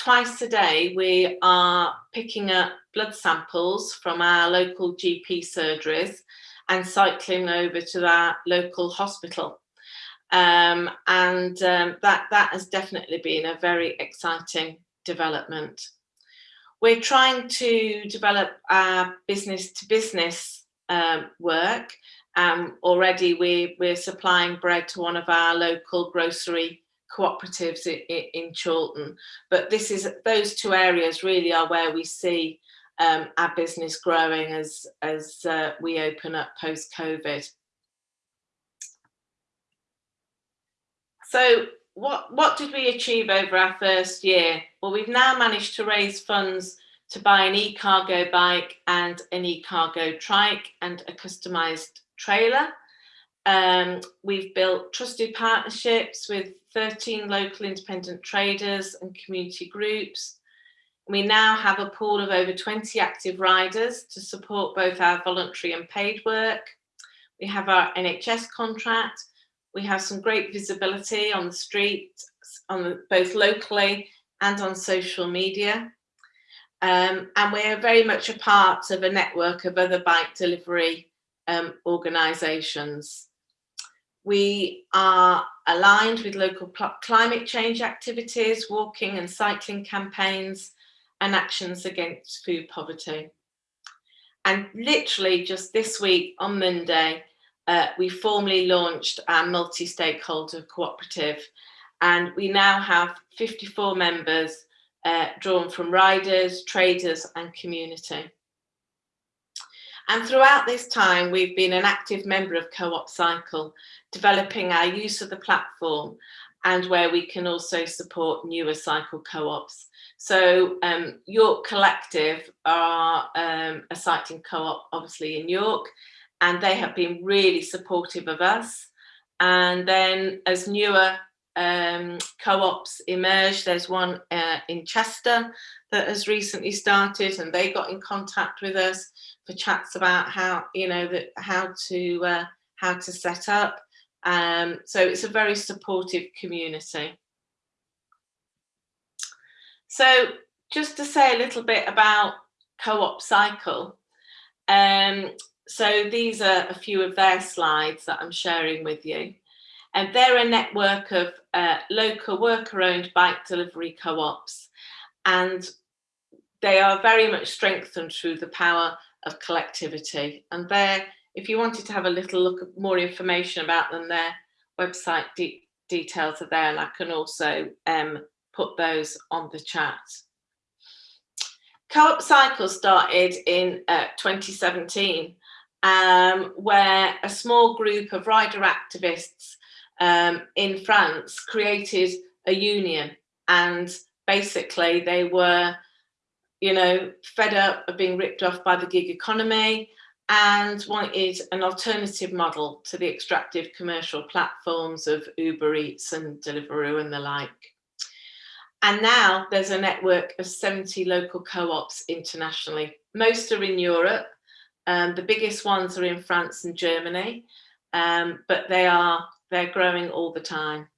twice a day, we are picking up blood samples from our local GP surgeries and cycling over to our local hospital um, and um, that, that has definitely been a very exciting development. We're trying to develop our business to business um, work. Um, already we, we're supplying bread to one of our local grocery cooperatives in, Chorlton. But this is those two areas really are where we see um, our business growing as, as uh, we open up post-COVID. So what, what did we achieve over our first year? Well, we've now managed to raise funds to buy an e-cargo bike and an e-cargo trike and a customised trailer. Um, we've built trusted partnerships with 13 local independent traders and community groups. We now have a pool of over 20 active riders to support both our voluntary and paid work. We have our NHS contract. We have some great visibility on the street, on both locally and on social media. Um, and we're very much a part of a network of other bike delivery um, organisations. We are aligned with local climate change activities, walking and cycling campaigns, and actions against food poverty. And literally just this week on Monday, uh, we formally launched our multi-stakeholder cooperative and we now have 54 members uh, drawn from riders, traders and community. And throughout this time, we've been an active member of Co-op Cycle, developing our use of the platform and where we can also support newer cycle co-ops. So um, York Collective are um, a cycling co-op, obviously in York, and they have been really supportive of us. And then as newer um, co-ops emerge, there's one uh, in Chester that has recently started and they got in contact with us for chats about how, you know, that how to uh, how to set up. Um, so it's a very supportive community. So just to say a little bit about Co-op Cycle. Um, so these are a few of their slides that I'm sharing with you. And they're a network of uh, local worker-owned bike delivery co-ops. And they are very much strengthened through the power of collectivity. And they're if you wanted to have a little look at more information about them, their website de details are there and I can also um, put those on the chat. Co-op Cycle started in uh, 2017 um, where a small group of rider activists um, in France created a union and basically they were you know fed up of being ripped off by the gig economy and wanted an alternative model to the extractive commercial platforms of Uber Eats and Deliveroo and the like. And now there's a network of 70 local co-ops internationally. Most are in Europe. Um, the biggest ones are in France and Germany, um, but they are they're growing all the time.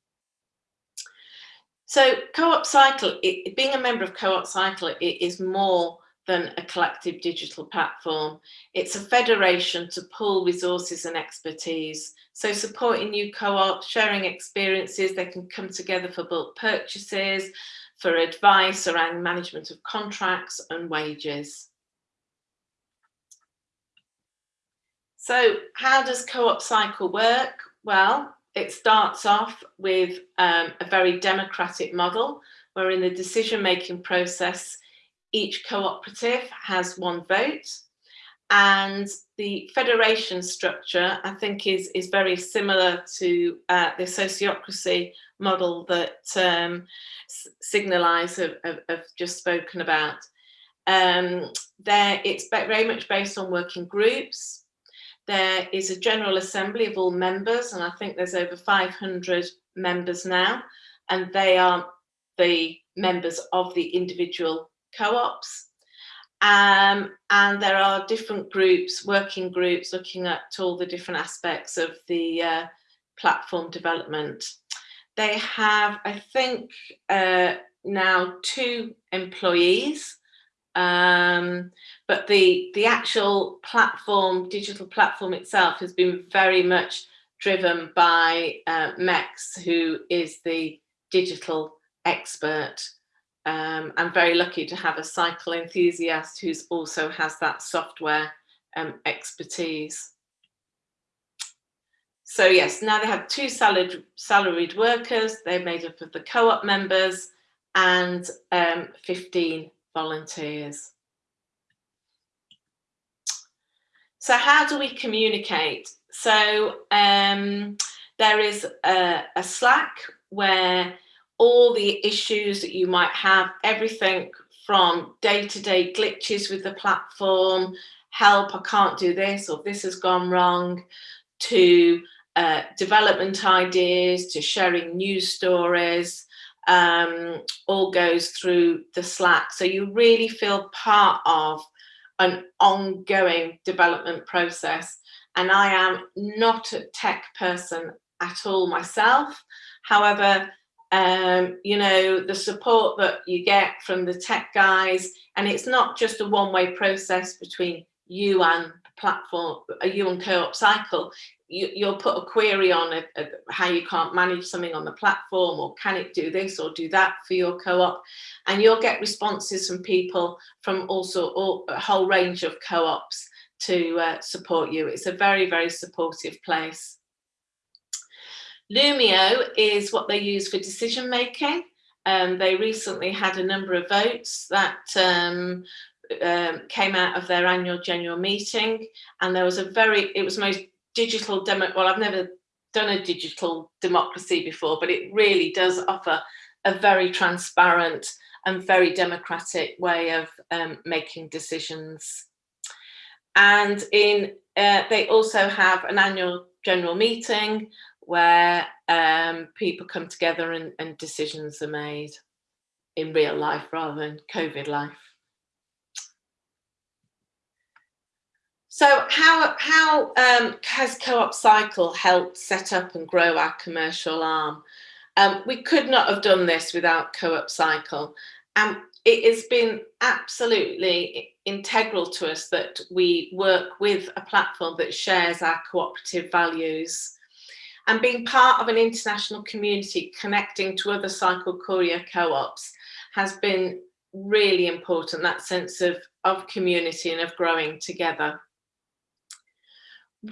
So Co-op Cycle, it, being a member of Co-op Cycle, it is more than a collective digital platform. It's a federation to pool resources and expertise. So supporting new co-ops, sharing experiences, they can come together for bulk purchases, for advice around management of contracts and wages. So how does co-op cycle work? Well, it starts off with um, a very democratic model where in the decision-making process, each cooperative has one vote and the federation structure I think is is very similar to uh, the sociocracy model that um, Signalise have, have, have, just spoken about. Um, there it's very much based on working groups. There is a general assembly of all members and I think there's over 500 members now and they are the members of the individual co-ops. Um, and there are different groups, working groups, looking at all the different aspects of the uh, platform development. They have, I think, uh, now two employees, um, but the, the actual platform, digital platform itself has been very much driven by uh, Mex, who is the digital expert um, I'm very lucky to have a cycle enthusiast who's also has that software um, expertise. So yes, now they have two salaried, salaried workers, they're made up of the co-op members and um, 15 volunteers. so how do we communicate? So um, there is a, a Slack where all the issues that you might have, everything from day-to-day -day glitches with the platform, help, I can't do this, or this has gone wrong, to uh, development ideas, to sharing news stories, um, all goes through the Slack. So you really feel part of an ongoing development process. And I am not a tech person at all myself. However, um, you know, the support that you get from the tech guys, and it's not just a one-way process between you and platform, uh, you and Co-op Cycle, you, will put a query on a, a, how you can't manage something on the platform or can it do this or do that for your co-op and you'll get responses from people from also all, a whole range of co-ops to uh, support you. It's a very, very supportive place. Loomio is what they use for decision making. Um, they recently had a number of votes that um, um, came out of their annual general meeting and there was a very, it was most digital demo, well, I've never done a digital democracy before, but it really does offer a very transparent and very democratic way of um, making decisions. And in uh, they also have an annual general meeting where um, people come together and, and decisions are made in real life rather than COVID life. So how, how um, has Co-op Cycle helped set up and grow our commercial arm? Um, we could not have done this without Co-op Cycle. And it has been absolutely integral to us that we work with a platform that shares our cooperative values. And being part of an international community connecting to other cycle courier co-ops has been really important, that sense of, of community and of growing together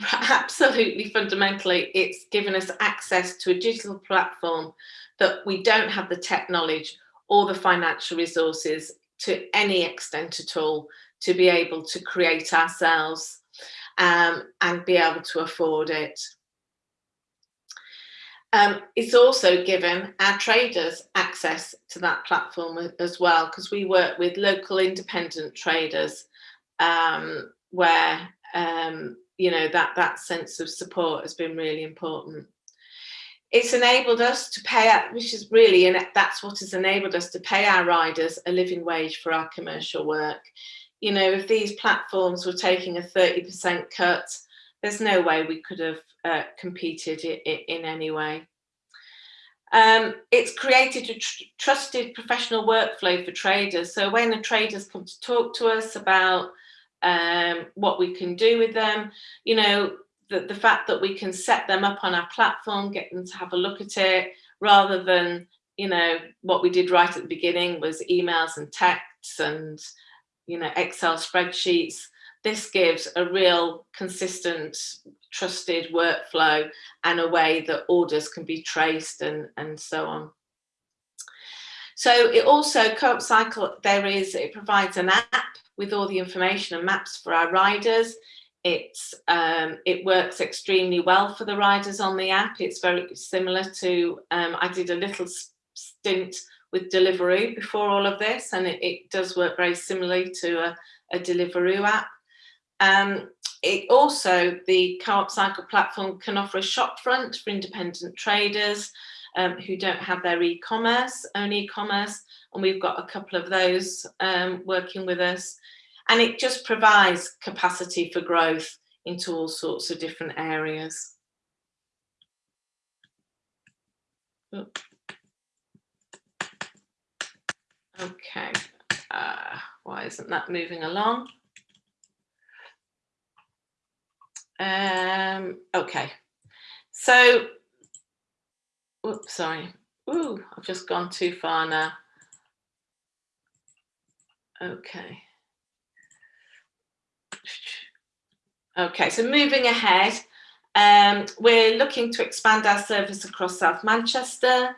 absolutely fundamentally it's given us access to a digital platform that we don't have the tech knowledge or the financial resources to any extent at all to be able to create ourselves um, and be able to afford it. Um, it's also given our traders access to that platform as well because we work with local independent traders um, where um, you know, that, that sense of support has been really important. It's enabled us to pay, which is really, and that's what has enabled us to pay our riders a living wage for our commercial work. You know, if these platforms were taking a 30% cut, there's no way we could have uh, competed in, in any way. Um, it's created a tr trusted professional workflow for traders. So when the traders come to talk to us about um, what we can do with them, you know, the, the fact that we can set them up on our platform, get them to have a look at it, rather than, you know, what we did right at the beginning was emails and texts and, you know, Excel spreadsheets. This gives a real consistent, trusted workflow and a way that orders can be traced and, and so on. So it also, Co-op Cycle, there is, it provides an app with all the information and maps for our riders. It's, um, it works extremely well for the riders on the app. It's very similar to, um, I did a little stint with Deliveroo before all of this, and it, it does work very similarly to a, a Deliveroo app. Um, it also, the Co-op Cycle platform can offer a shopfront for independent traders um, who don't have their e-commerce, own e-commerce, and we've got a couple of those um, working with us. And it just provides capacity for growth into all sorts of different areas. Okay, uh, why isn't that moving along? Um, okay, so, oops, sorry. Ooh, I've just gone too far now. Okay. Okay, so moving ahead, um, we're looking to expand our service across South Manchester.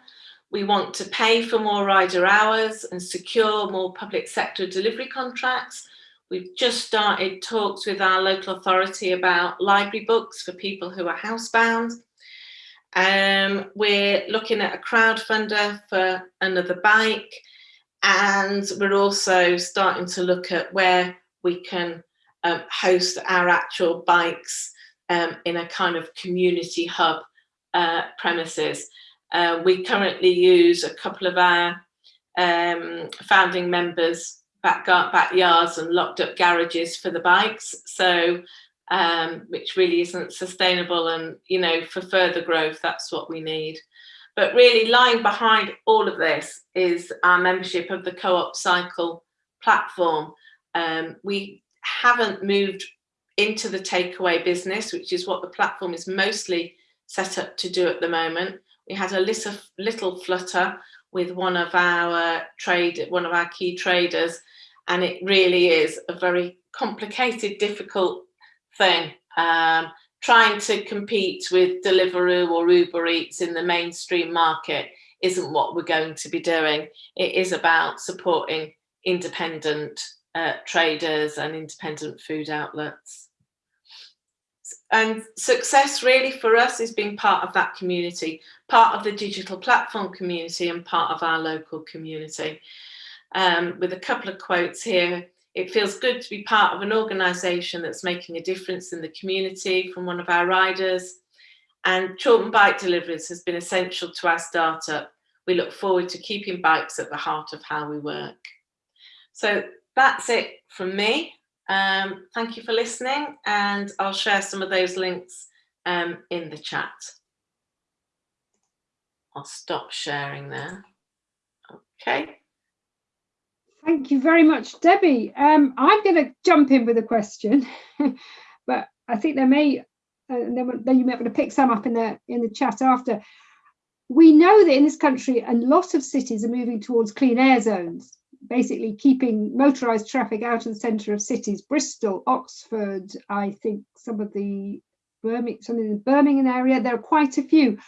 We want to pay for more rider hours and secure more public sector delivery contracts. We've just started talks with our local authority about library books for people who are housebound. Um, we're looking at a crowdfunder for another bike and we're also starting to look at where we can um, host our actual bikes um, in a kind of community hub uh, premises. Uh, we currently use a couple of our um, founding members back backyards and locked up garages for the bikes. So, um, which really isn't sustainable. And, you know, for further growth, that's what we need. But really lying behind all of this is our membership of the Co-op Cycle platform. Um, we haven't moved into the takeaway business, which is what the platform is mostly set up to do at the moment. We had a little, little flutter with one of our trade, one of our key traders, and it really is a very complicated, difficult thing. Um, trying to compete with Deliveroo or Uber Eats in the mainstream market isn't what we're going to be doing. It is about supporting independent uh, traders and independent food outlets. And success really for us is being part of that community, part of the digital platform community and part of our local community. Um, with a couple of quotes here, it feels good to be part of an organisation that's making a difference in the community from one of our riders. And Chorlton Bike Deliveries has been essential to our startup. We look forward to keeping bikes at the heart of how we work. So that's it from me. Um, thank you for listening and I'll share some of those links um, in the chat. I'll stop sharing there. Okay. Thank you very much, Debbie. Um, I'm going to jump in with a question, but I think there may, uh, then, you might be able to pick some up in the in the chat after. We know that in this country, a lot of cities are moving towards clean air zones basically keeping motorised traffic out of the centre of cities. Bristol, Oxford, I think some of the Birmingham, some of the Birmingham area, there are quite a few.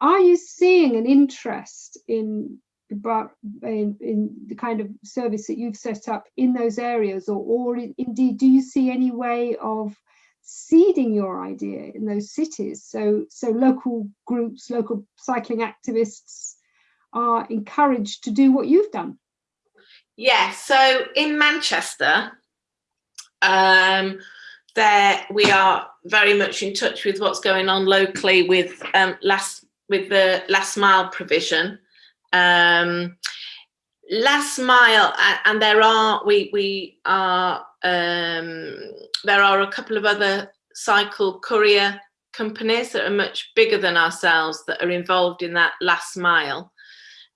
Are you seeing an interest in, in, in the kind of service that you've set up in those areas or, or indeed do you see any way of seeding your idea in those cities so so local groups local cycling activists are encouraged to do what you've done yeah, so in Manchester, um, there we are very much in touch with what's going on locally with um, last with the last mile provision. Um, last mile, and there are we we are um, there are a couple of other cycle courier companies that are much bigger than ourselves that are involved in that last mile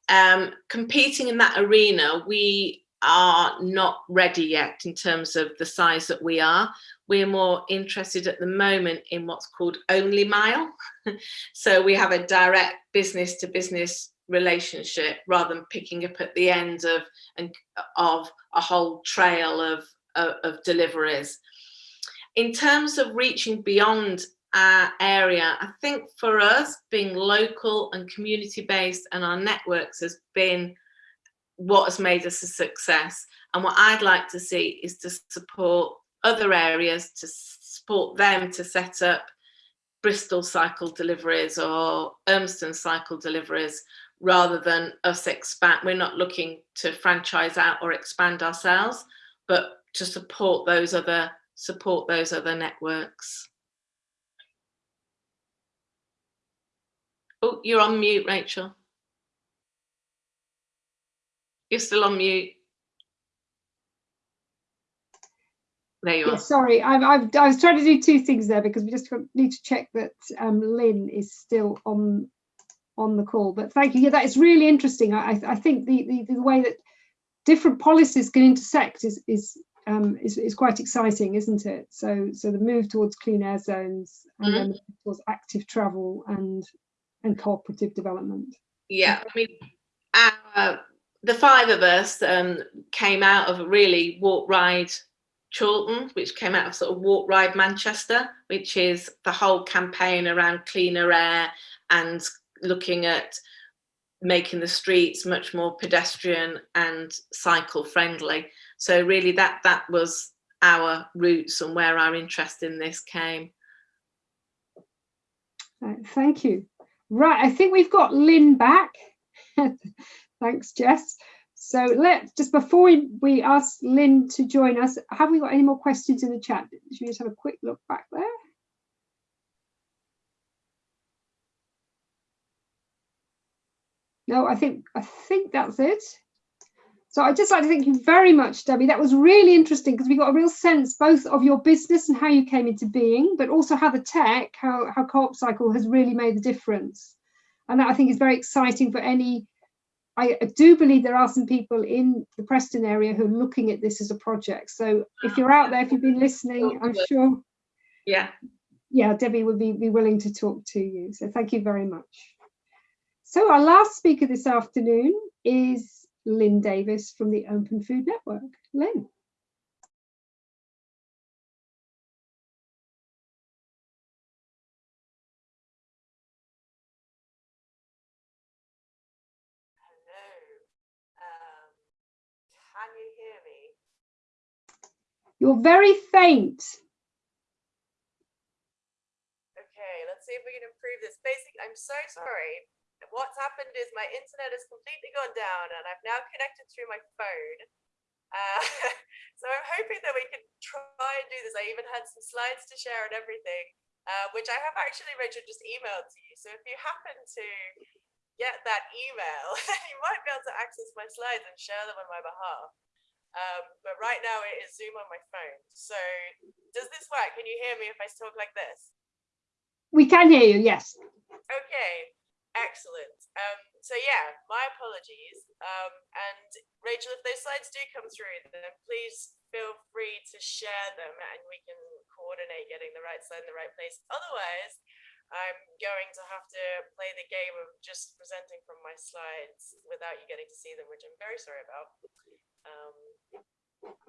um, competing in that arena, we are not ready yet in terms of the size that we are. We're more interested at the moment in what's called only mile. so we have a direct business to business relationship rather than picking up at the end of, and, of a whole trail of, of, deliveries. In terms of reaching beyond our area. I think for us, being local and community based and our networks has been what has made us a success. And what I'd like to see is to support other areas, to support them to set up Bristol cycle deliveries or Urmston cycle deliveries rather than us expand. We're not looking to franchise out or expand ourselves, but to support those other support those other networks. Oh, you're on mute, Rachel. You're still on mute. There you yeah, are. Sorry, I've, I've, I was trying to do two things there because we just need to check that um, Lynn is still on on the call. But thank you. Yeah, that is really interesting. I, I think the, the, the way that different policies can intersect is is, um, is is quite exciting, isn't it? So so the move towards clean air zones and mm -hmm. then towards active travel and and cooperative development. Yeah, I mean, our, the five of us um, came out of a really walk ride Chorlton, which came out of sort of walk ride Manchester, which is the whole campaign around cleaner air and looking at making the streets much more pedestrian and cycle friendly. So really that that was our roots and where our interest in this came. Thank you. Right, I think we've got Lynn back. Thanks, Jess. So let's just before we, we ask Lynn to join us, have we got any more questions in the chat? Should we just have a quick look back there? No, I think I think that's it. So I'd just like to thank you very much, Debbie. That was really interesting because we got a real sense both of your business and how you came into being, but also how the tech, how, how CoopCycle has really made the difference. And that I think is very exciting for any, I do believe there are some people in the Preston area who are looking at this as a project. So if you're out there, if you've been listening, oh, I'm sure. Yeah. Yeah, Debbie would be, be willing to talk to you. So thank you very much. So our last speaker this afternoon is Lynn Davis from the Open Food Network. Lynn. Hello. Um, can you hear me? You're very faint. Okay, let's see if we can improve this. Basically, I'm so sorry what's happened is my internet has completely gone down and I've now connected through my phone. Uh, so I'm hoping that we can try and do this. I even had some slides to share and everything, uh, which I have actually, Rachel, just emailed to you. So if you happen to get that email, you might be able to access my slides and share them on my behalf. Um, but right now it is Zoom on my phone. So does this work? Can you hear me if I talk like this? We can hear you, yes. Okay, Excellent. Um, so yeah, my apologies. Um, and Rachel, if those slides do come through, then please feel free to share them and we can coordinate getting the right slide in the right place. Otherwise, I'm going to have to play the game of just presenting from my slides without you getting to see them, which I'm very sorry about. Um,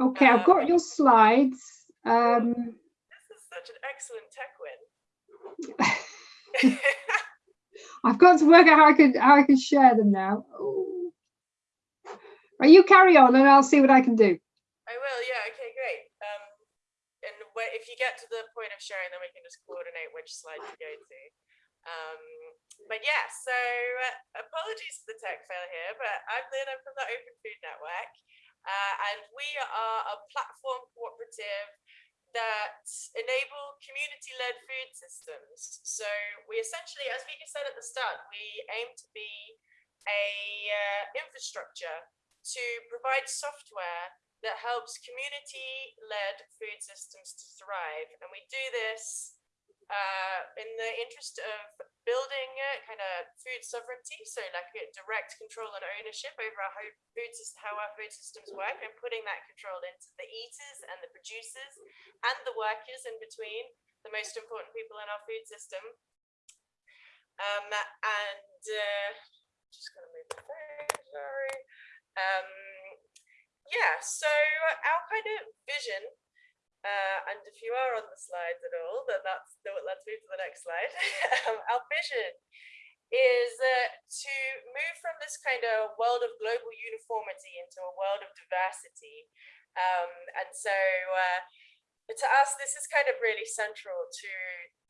okay, I've got um, your slides. Um, this is such an excellent tech win. I've got to work out how I can how I can share them now. Ooh. Right, you carry on and I'll see what I can do. I will, yeah, okay, great. Um, and if you get to the point of sharing, then we can just coordinate which slide to go to. Um, but yeah, so uh, apologies for the tech fail here, but I'm Lynn, I'm from the Open Food Network, uh, and we are a platform cooperative that enable community-led food systems. So we essentially, as Vika said at the start, we aim to be a uh, infrastructure to provide software that helps community-led food systems to thrive. And we do this uh, in the interest of building kind of food sovereignty, so like direct control and ownership over our food system, how our food systems work, and putting that control into the eaters and the producers and the workers in between, the most important people in our food system. Um, and uh, just gonna move the phone, sorry. Um, yeah, so our kind of vision uh, and if you are on the slides at all, then that's let's move to the next slide. um, our vision is uh, to move from this kind of world of global uniformity into a world of diversity. Um, and so uh, to us, this is kind of really central to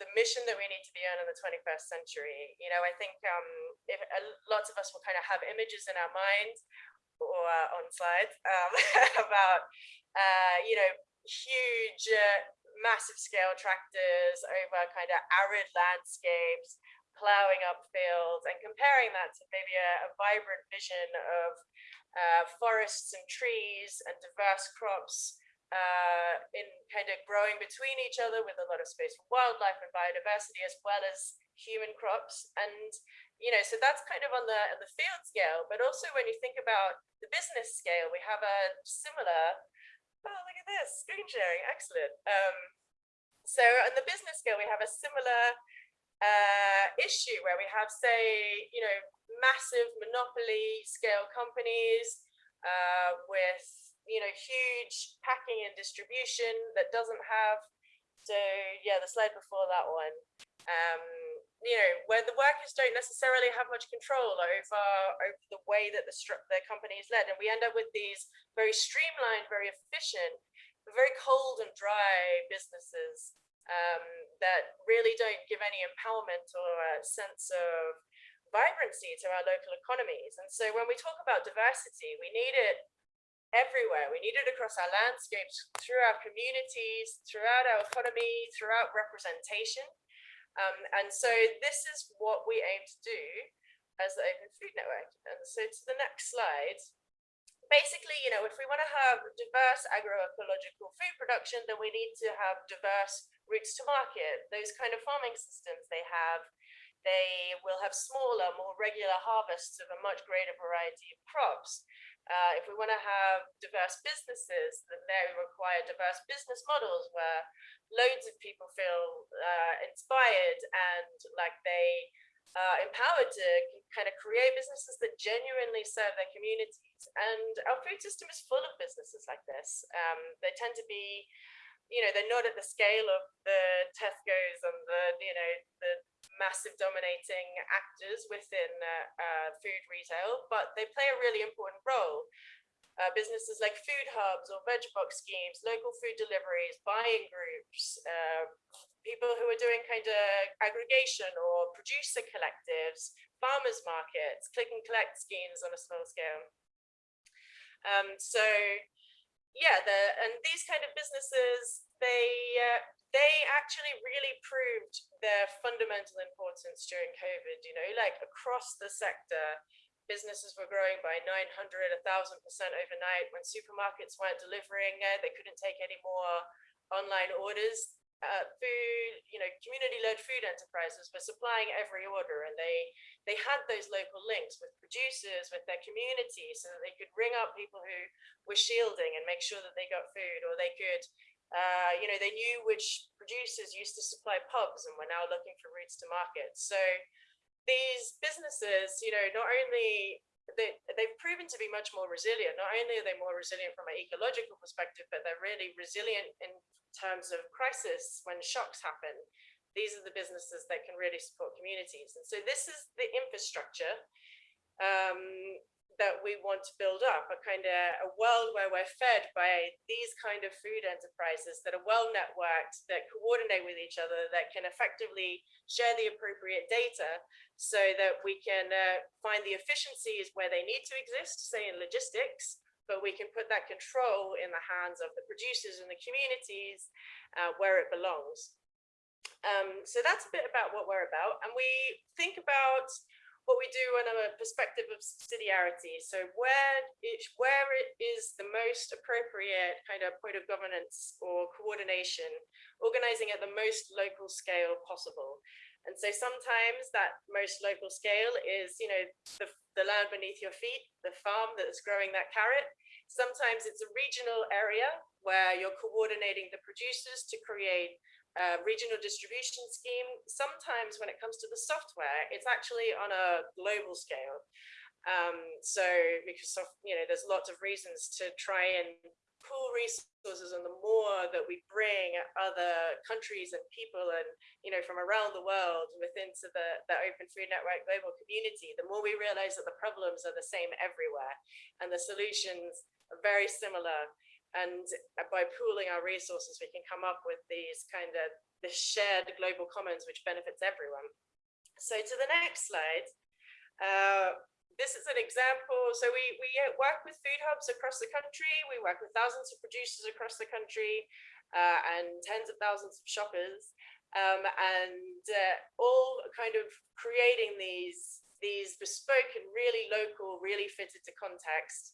the mission that we need to be on in the 21st century. You know, I think um, if, uh, lots of us will kind of have images in our minds or uh, on slides um, about, uh, you know, huge, uh, massive scale tractors over kind of arid landscapes, plowing up fields and comparing that to maybe a, a vibrant vision of uh, forests and trees and diverse crops uh, in kind of growing between each other with a lot of space for wildlife and biodiversity as well as human crops. And, you know, so that's kind of on the, the field scale, but also when you think about the business scale, we have a similar oh, look at this, screen sharing, excellent. Um, so on the business scale, we have a similar uh, issue where we have, say, you know, massive monopoly scale companies uh, with, you know, huge packing and distribution that doesn't have, so yeah, the slide before that one. Um, you know, where the workers don't necessarily have much control over, over the way that the, the company is led. And we end up with these very streamlined, very efficient very cold and dry businesses um, that really don't give any empowerment or a sense of vibrancy to our local economies. And so when we talk about diversity, we need it everywhere. We need it across our landscapes, through our communities, throughout our economy, throughout representation. Um, and so this is what we aim to do as the Open Food Network. And so to the next slide. Basically, you know, if we want to have diverse agroecological food production, then we need to have diverse routes to market. Those kind of farming systems they have, they will have smaller, more regular harvests of a much greater variety of crops. Uh, if we want to have diverse businesses, then they require diverse business models where loads of people feel uh, inspired and like they uh, empowered to kind of create businesses that genuinely serve their communities. And our food system is full of businesses like this. Um, they tend to be, you know, they're not at the scale of the Tesco's and the, you know, the massive dominating actors within uh, uh, food retail, but they play a really important role. Uh, businesses like food hubs or veg box schemes, local food deliveries, buying groups, uh, people who are doing kind of aggregation or producer collectives, farmers markets, click and collect schemes on a small scale. Um, so yeah, the, and these kind of businesses, they uh, they actually really proved their fundamental importance during COVID. You know, like across the sector, businesses were growing by 900, 1000% overnight when supermarkets weren't delivering, uh, they couldn't take any more online orders uh, food, you know, community-led food enterprises were supplying every order, and they they had those local links with producers, with their community, so that they could ring up people who were shielding and make sure that they got food, or they could, uh, you know, they knew which producers used to supply pubs and were now looking for routes to market. So these businesses, you know, not only they, they've proven to be much more resilient. Not only are they more resilient from an ecological perspective, but they're really resilient in terms of crisis when shocks happen. These are the businesses that can really support communities. And so this is the infrastructure um, that we want to build up, a kind of a world where we're fed by these kind of food enterprises that are well networked, that coordinate with each other, that can effectively share the appropriate data so that we can uh, find the efficiencies where they need to exist, say in logistics, but we can put that control in the hands of the producers and the communities uh, where it belongs. Um, so that's a bit about what we're about. And we think about what we do on a perspective of subsidiarity. So where it, where it is the most appropriate kind of point of governance or coordination, organizing at the most local scale possible. And so sometimes that most local scale is, you know, the, the land beneath your feet, the farm that's growing that carrot. Sometimes it's a regional area where you're coordinating the producers to create uh, regional distribution scheme. Sometimes when it comes to the software, it's actually on a global scale. Um, so because of, you know, there's lots of reasons to try and pool resources and the more that we bring other countries and people and you know from around the world within to the, the open food network global community the more we realize that the problems are the same everywhere and the solutions are very similar and by pooling our resources we can come up with these kind of the shared global commons which benefits everyone. So to the next slide uh, this is an example. So we we work with food hubs across the country. We work with thousands of producers across the country uh, and tens of thousands of shoppers. Um, and uh, all kind of creating these these bespoke and really local really fitted to context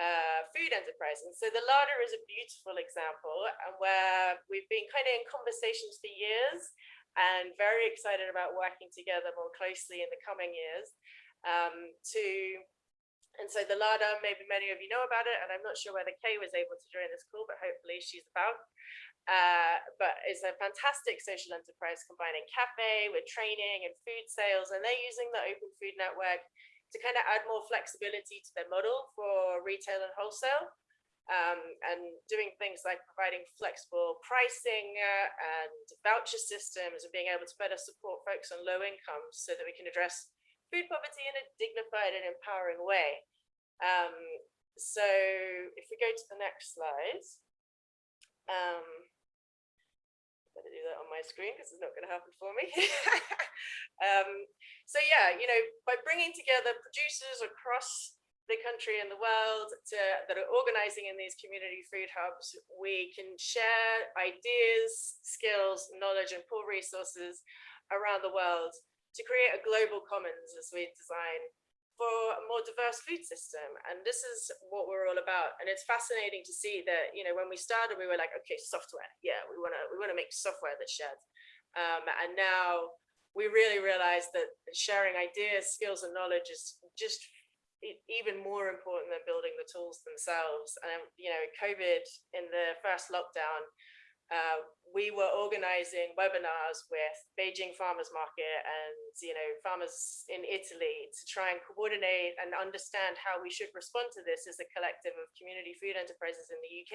uh, food enterprise. And so the larder is a beautiful example and where we've been kind of in conversations for years and very excited about working together more closely in the coming years um, to and so the Larder, maybe many of you know about it, and I'm not sure whether Kay was able to join this call, but hopefully she's about. Uh, but it's a fantastic social enterprise combining cafe with training and food sales, and they're using the Open Food Network to kind of add more flexibility to their model for retail and wholesale. Um, and doing things like providing flexible pricing uh, and voucher systems and being able to better support folks on low incomes so that we can address food poverty in a dignified and empowering way. Um, so if we go to the next slide, Um, that on my screen because it's not going to happen for me. um, so yeah, you know, by bringing together producers across the country and the world to, that are organizing in these community food hubs, we can share ideas, skills, knowledge, and pool resources around the world to create a global commons as we design for a more diverse food system. And this is what we're all about. And it's fascinating to see that, you know, when we started, we were like, okay, software. Yeah, we want to we want to make software that shares. Um, and now we really realize that sharing ideas, skills, and knowledge is just even more important than building the tools themselves. And, you know, COVID in the first lockdown, uh, we were organizing webinars with Beijing Farmers Market and you know farmers in Italy to try and coordinate and understand how we should respond to this as a collective of community food enterprises in the UK.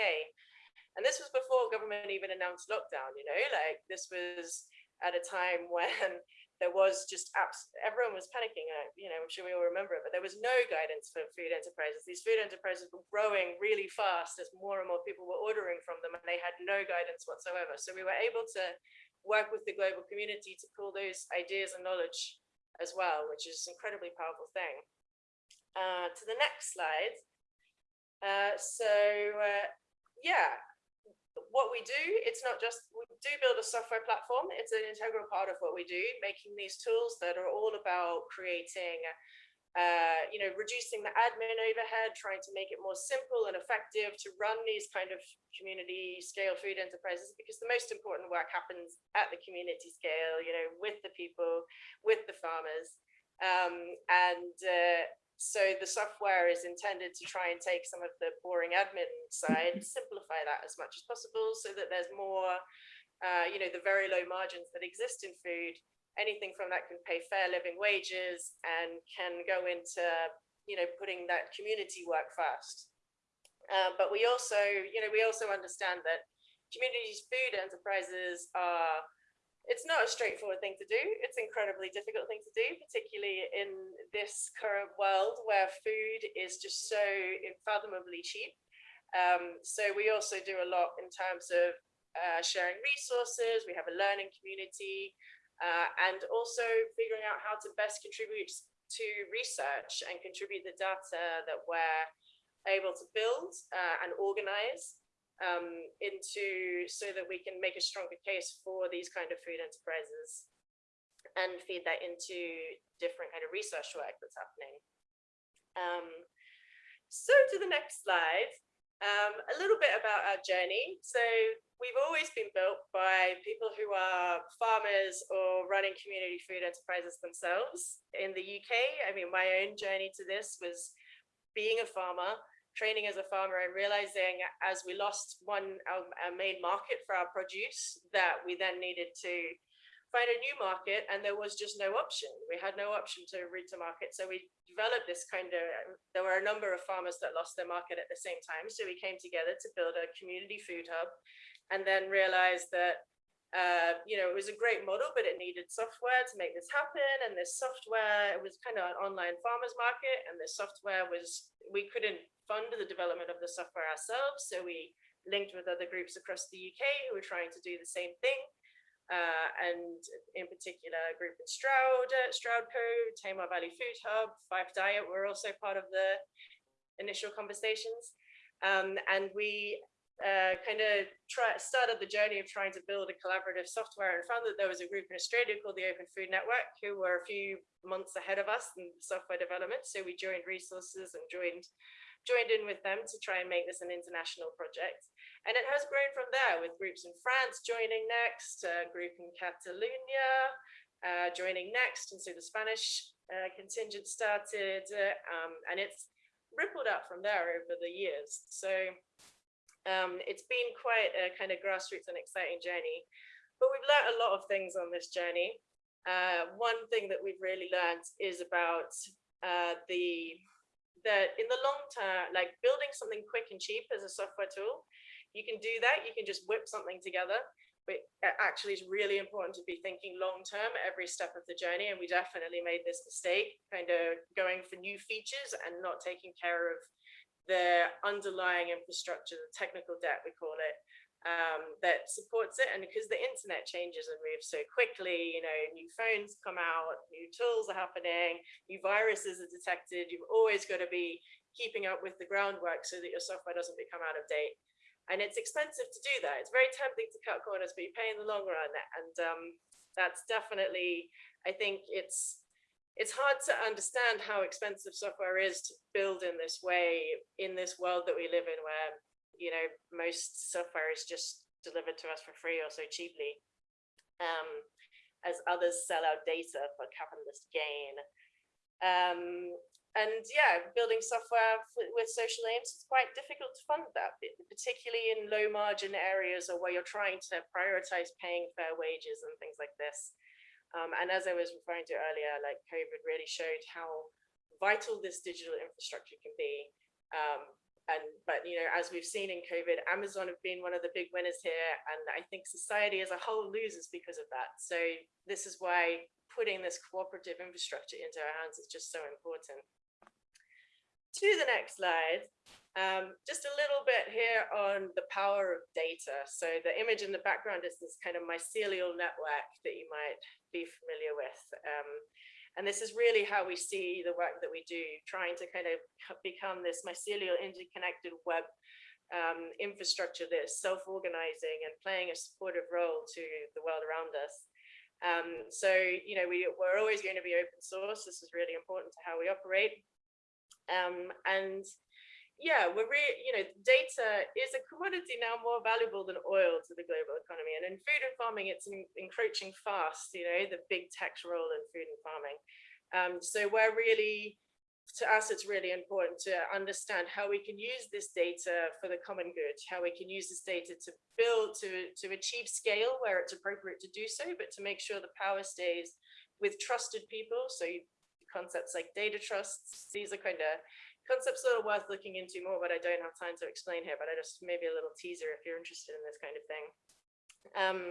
And this was before government even announced lockdown, you know, like this was at a time when there was just apps, everyone was panicking, uh, you know, I'm sure we all remember it, but there was no guidance for food enterprises. These food enterprises were growing really fast as more and more people were ordering from them and they had no guidance whatsoever. So we were able to work with the global community to pull those ideas and knowledge as well, which is an incredibly powerful thing. Uh, to the next slide. Uh, so uh, yeah, what we do, it's not just, do build a software platform. It's an integral part of what we do, making these tools that are all about creating, uh, you know, reducing the admin overhead, trying to make it more simple and effective to run these kind of community scale food enterprises, because the most important work happens at the community scale, you know, with the people, with the farmers. Um, and uh, so the software is intended to try and take some of the boring admin side, simplify that as much as possible so that there's more, uh, you know, the very low margins that exist in food, anything from that can pay fair living wages and can go into, you know, putting that community work first. Uh, but we also, you know, we also understand that communities food enterprises are it's not a straightforward thing to do. It's an incredibly difficult thing to do, particularly in this current world where food is just so unfathomably cheap. Um, so we also do a lot in terms of uh, sharing resources. We have a learning community uh, and also figuring out how to best contribute to research and contribute the data that we're able to build uh, and organize um, into so that we can make a stronger case for these kind of food enterprises and feed that into different kind of research work that's happening. Um, so to the next slide, um, a little bit about our journey. So we've always been built by people who are farmers or running community food enterprises themselves. In the UK, I mean, my own journey to this was being a farmer training as a farmer and realizing as we lost one our, our main market for our produce that we then needed to find a new market and there was just no option we had no option to route to market so we developed this kind of there were a number of farmers that lost their market at the same time so we came together to build a community food hub and then realized that uh, you know, it was a great model, but it needed software to make this happen. And this software, it was kind of an online farmers market. And this software was, we couldn't fund the development of the software ourselves. So we linked with other groups across the UK who were trying to do the same thing. Uh, and in particular, a group in Stroud, uh, Stroudco, Tamar Valley Food Hub, Fife Diet were also part of the initial conversations. Um, and we uh, kind of started the journey of trying to build a collaborative software and found that there was a group in Australia called the Open Food Network who were a few months ahead of us in software development. So we joined resources and joined joined in with them to try and make this an international project. And it has grown from there with groups in France joining next, a group in Catalonia uh, joining next. And so the Spanish uh, contingent started uh, um, and it's rippled out from there over the years. So um, it's been quite a kind of grassroots and exciting journey, but we've learned a lot of things on this journey. Uh, one thing that we've really learned is about uh, the that in the long term, like building something quick and cheap as a software tool, you can do that. You can just whip something together. But actually, it's really important to be thinking long term every step of the journey. And we definitely made this mistake, kind of going for new features and not taking care of the underlying infrastructure, the technical debt, we call it, um, that supports it. And because the internet changes and moves so quickly, you know, new phones come out, new tools are happening, new viruses are detected. You've always got to be keeping up with the groundwork so that your software doesn't become out of date. And it's expensive to do that. It's very tempting to cut corners, but you pay in the long run. And um, that's definitely, I think it's it's hard to understand how expensive software is to build in this way in this world that we live in where you know, most software is just delivered to us for free or so cheaply, um, as others sell out data for capitalist gain. Um, and yeah, building software with social aims, it's quite difficult to fund that, particularly in low margin areas or where you're trying to prioritize paying fair wages and things like this. Um, and as I was referring to earlier, like COVID really showed how vital this digital infrastructure can be. Um, and but you know as we've seen in covid amazon have been one of the big winners here and i think society as a whole loses because of that so this is why putting this cooperative infrastructure into our hands is just so important to the next slide um, just a little bit here on the power of data so the image in the background is this kind of mycelial network that you might be familiar with um, and this is really how we see the work that we do, trying to kind of become this mycelial interconnected web um, infrastructure that is self-organizing and playing a supportive role to the world around us. Um, so, you know, we, we're always going to be open source. This is really important to how we operate. Um, and yeah, we're really, you know, data is a commodity now more valuable than oil to the global economy. And in food and farming, it's encroaching fast, you know, the big tech's role in food and farming. Um, so we're really, to us, it's really important to understand how we can use this data for the common good, how we can use this data to build, to, to achieve scale where it's appropriate to do so, but to make sure the power stays with trusted people. So concepts like data trusts, these are kind of concepts that are worth looking into more, but I don't have time to explain here, but I just maybe a little teaser if you're interested in this kind of thing. Um,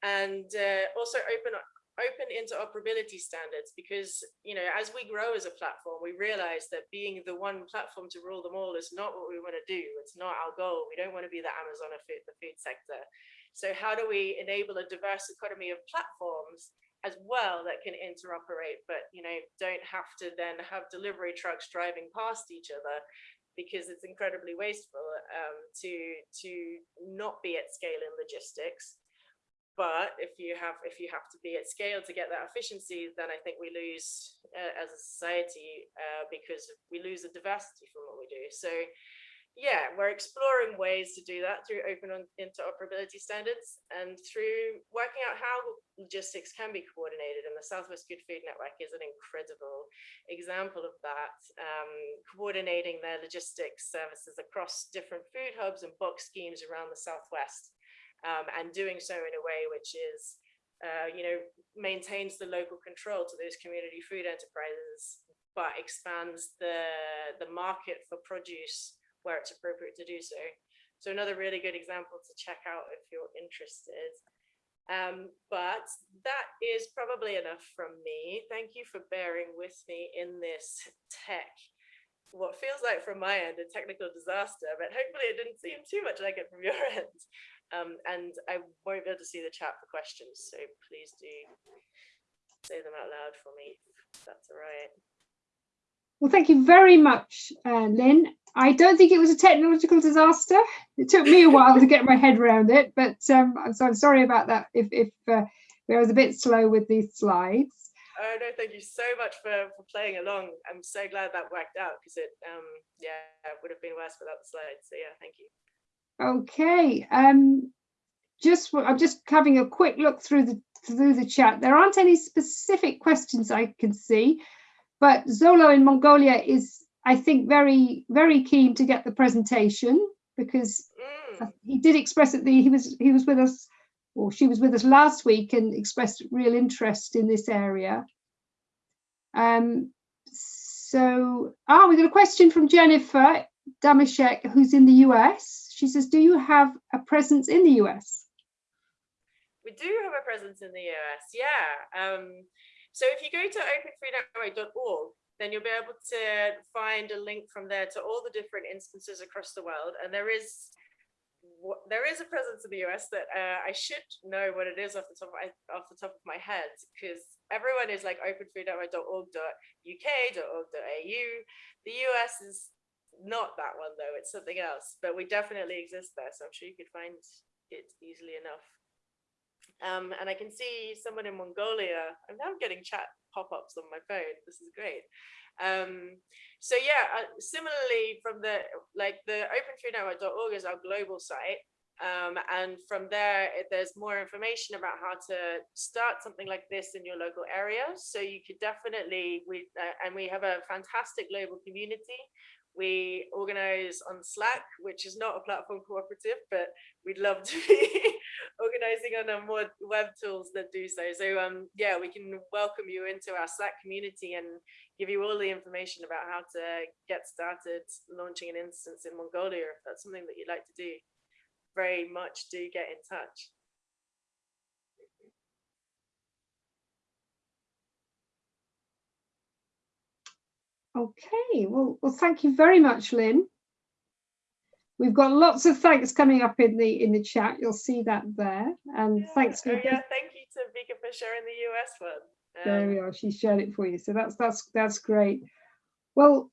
and uh, also open open interoperability standards because you know as we grow as a platform we realize that being the one platform to rule them all is not what we want to do. It's not our goal. We don't want to be the amazon of food, the food sector. So how do we enable a diverse economy of platforms as well that can interoperate, but you know, don't have to then have delivery trucks driving past each other because it's incredibly wasteful um, to to not be at scale in logistics. But if you have if you have to be at scale to get that efficiency, then I think we lose uh, as a society uh, because we lose the diversity from what we do. So yeah, we're exploring ways to do that through open interoperability standards and through working out how logistics can be coordinated. And the Southwest Good Food Network is an incredible example of that, um, coordinating their logistics services across different food hubs and box schemes around the Southwest, um, and doing so in a way which is, uh, you know, maintains the local control to those community food enterprises, but expands the, the market for produce where it's appropriate to do so. So another really good example to check out if you're interested. Um, but that is probably enough from me. Thank you for bearing with me in this tech, what feels like from my end a technical disaster, but hopefully it didn't seem too much like it from your end. Um, and I won't be able to see the chat for questions, so please do say them out loud for me, if that's all right. Well, thank you very much, uh, Lynn. I don't think it was a technological disaster. It took me a while to get my head around it, but um, so I'm sorry about that if, if uh, I was a bit slow with these slides. Oh no, thank you so much for, for playing along. I'm so glad that worked out because it, um, yeah, it would have been worse without the slides. So yeah, thank you. Okay, um, just I'm just having a quick look through the through the chat. There aren't any specific questions I can see, but Zolo in Mongolia is I think very, very keen to get the presentation because mm. he did express it. The he was he was with us, or she was with us last week and expressed real interest in this area. Um, so, ah, we got a question from Jennifer Damashek, who's in the US. She says, "Do you have a presence in the US?" We do have a presence in the US. Yeah. Um, so if you go to openfoodnetwork.org, then you'll be able to find a link from there to all the different instances across the world. And there is there is a presence in the US that uh, I should know what it is off the top of my, off the top of my head because everyone is like openfoodnetwork.org.uk.org.au. The US is not that one though, it's something else, but we definitely exist there. So I'm sure you could find it easily enough. Um, and I can see someone in Mongolia. I'm now getting chat pop-ups on my phone. This is great. Um, so yeah, uh, similarly from the, like the openfoodnetwork.org is our global site. Um, and from there, it, there's more information about how to start something like this in your local area. So you could definitely, we uh, and we have a fantastic global community. We organize on Slack, which is not a platform cooperative, but we'd love to be organizing on more web tools that do so. So um, yeah, we can welcome you into our Slack community and give you all the information about how to get started launching an instance in Mongolia if that's something that you'd like to do very much do get in touch. Okay, well, well, thank you very much, Lynn. We've got lots of thanks coming up in the in the chat. You'll see that there. And yeah. thanks for oh, yeah, thank you to Vika for sharing the US one. Um, there we are. She shared it for you. So that's that's that's great. Well,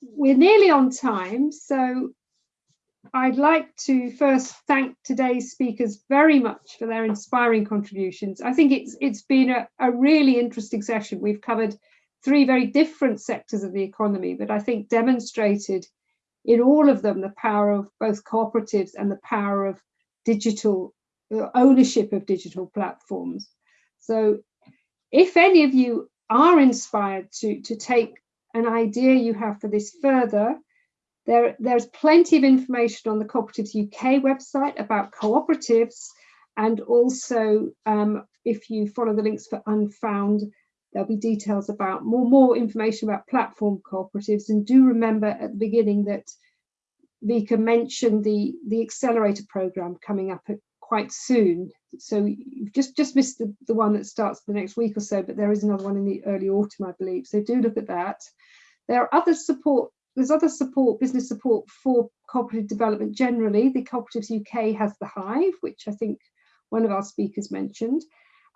we're nearly on time, so I'd like to first thank today's speakers very much for their inspiring contributions. I think it's it's been a, a really interesting session. We've covered three very different sectors of the economy, but I think demonstrated in all of them the power of both cooperatives and the power of digital uh, ownership of digital platforms. So if any of you are inspired to, to take an idea you have for this further, there, there's plenty of information on the Cooperatives UK website about cooperatives and also um, if you follow the links for Unfound, there'll be details about more, more information about platform cooperatives and do remember at the beginning that Vika mentioned the, the accelerator program coming up quite soon. So you've just, just missed the, the one that starts the next week or so, but there is another one in the early autumn, I believe. So do look at that. There are other support there's other support, business support for cooperative development generally. The Cooperatives UK has the Hive, which I think one of our speakers mentioned.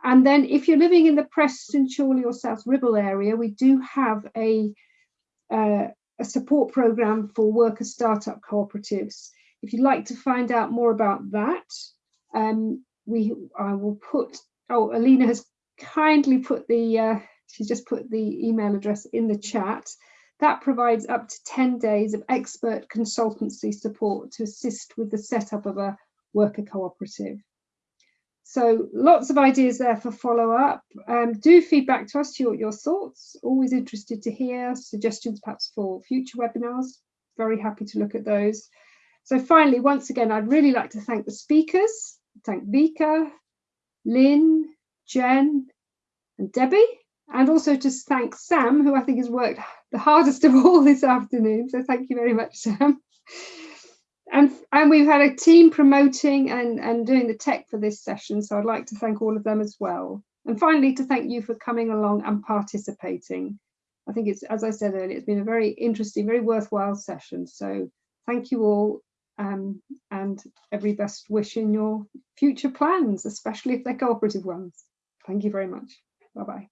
And then if you're living in the Preston, Chorley or South Ribble area, we do have a, uh, a support program for worker startup cooperatives. If you'd like to find out more about that, um, we I will put, oh, Alina has kindly put the, uh, she's just put the email address in the chat. That provides up to 10 days of expert consultancy support to assist with the setup of a worker cooperative. So lots of ideas there for follow up. Um, do feedback to us your, your thoughts. Always interested to hear suggestions perhaps for future webinars. Very happy to look at those. So finally, once again, I'd really like to thank the speakers, thank Vika, Lynn, Jen and Debbie, and also just thank Sam, who I think has worked the hardest of all this afternoon. So thank you very much, Sam. And, and we've had a team promoting and, and doing the tech for this session. So I'd like to thank all of them as well. And finally, to thank you for coming along and participating. I think it's, as I said earlier, it's been a very interesting, very worthwhile session. So thank you all um, and every best wish in your future plans, especially if they're cooperative ones. Thank you very much. Bye-bye.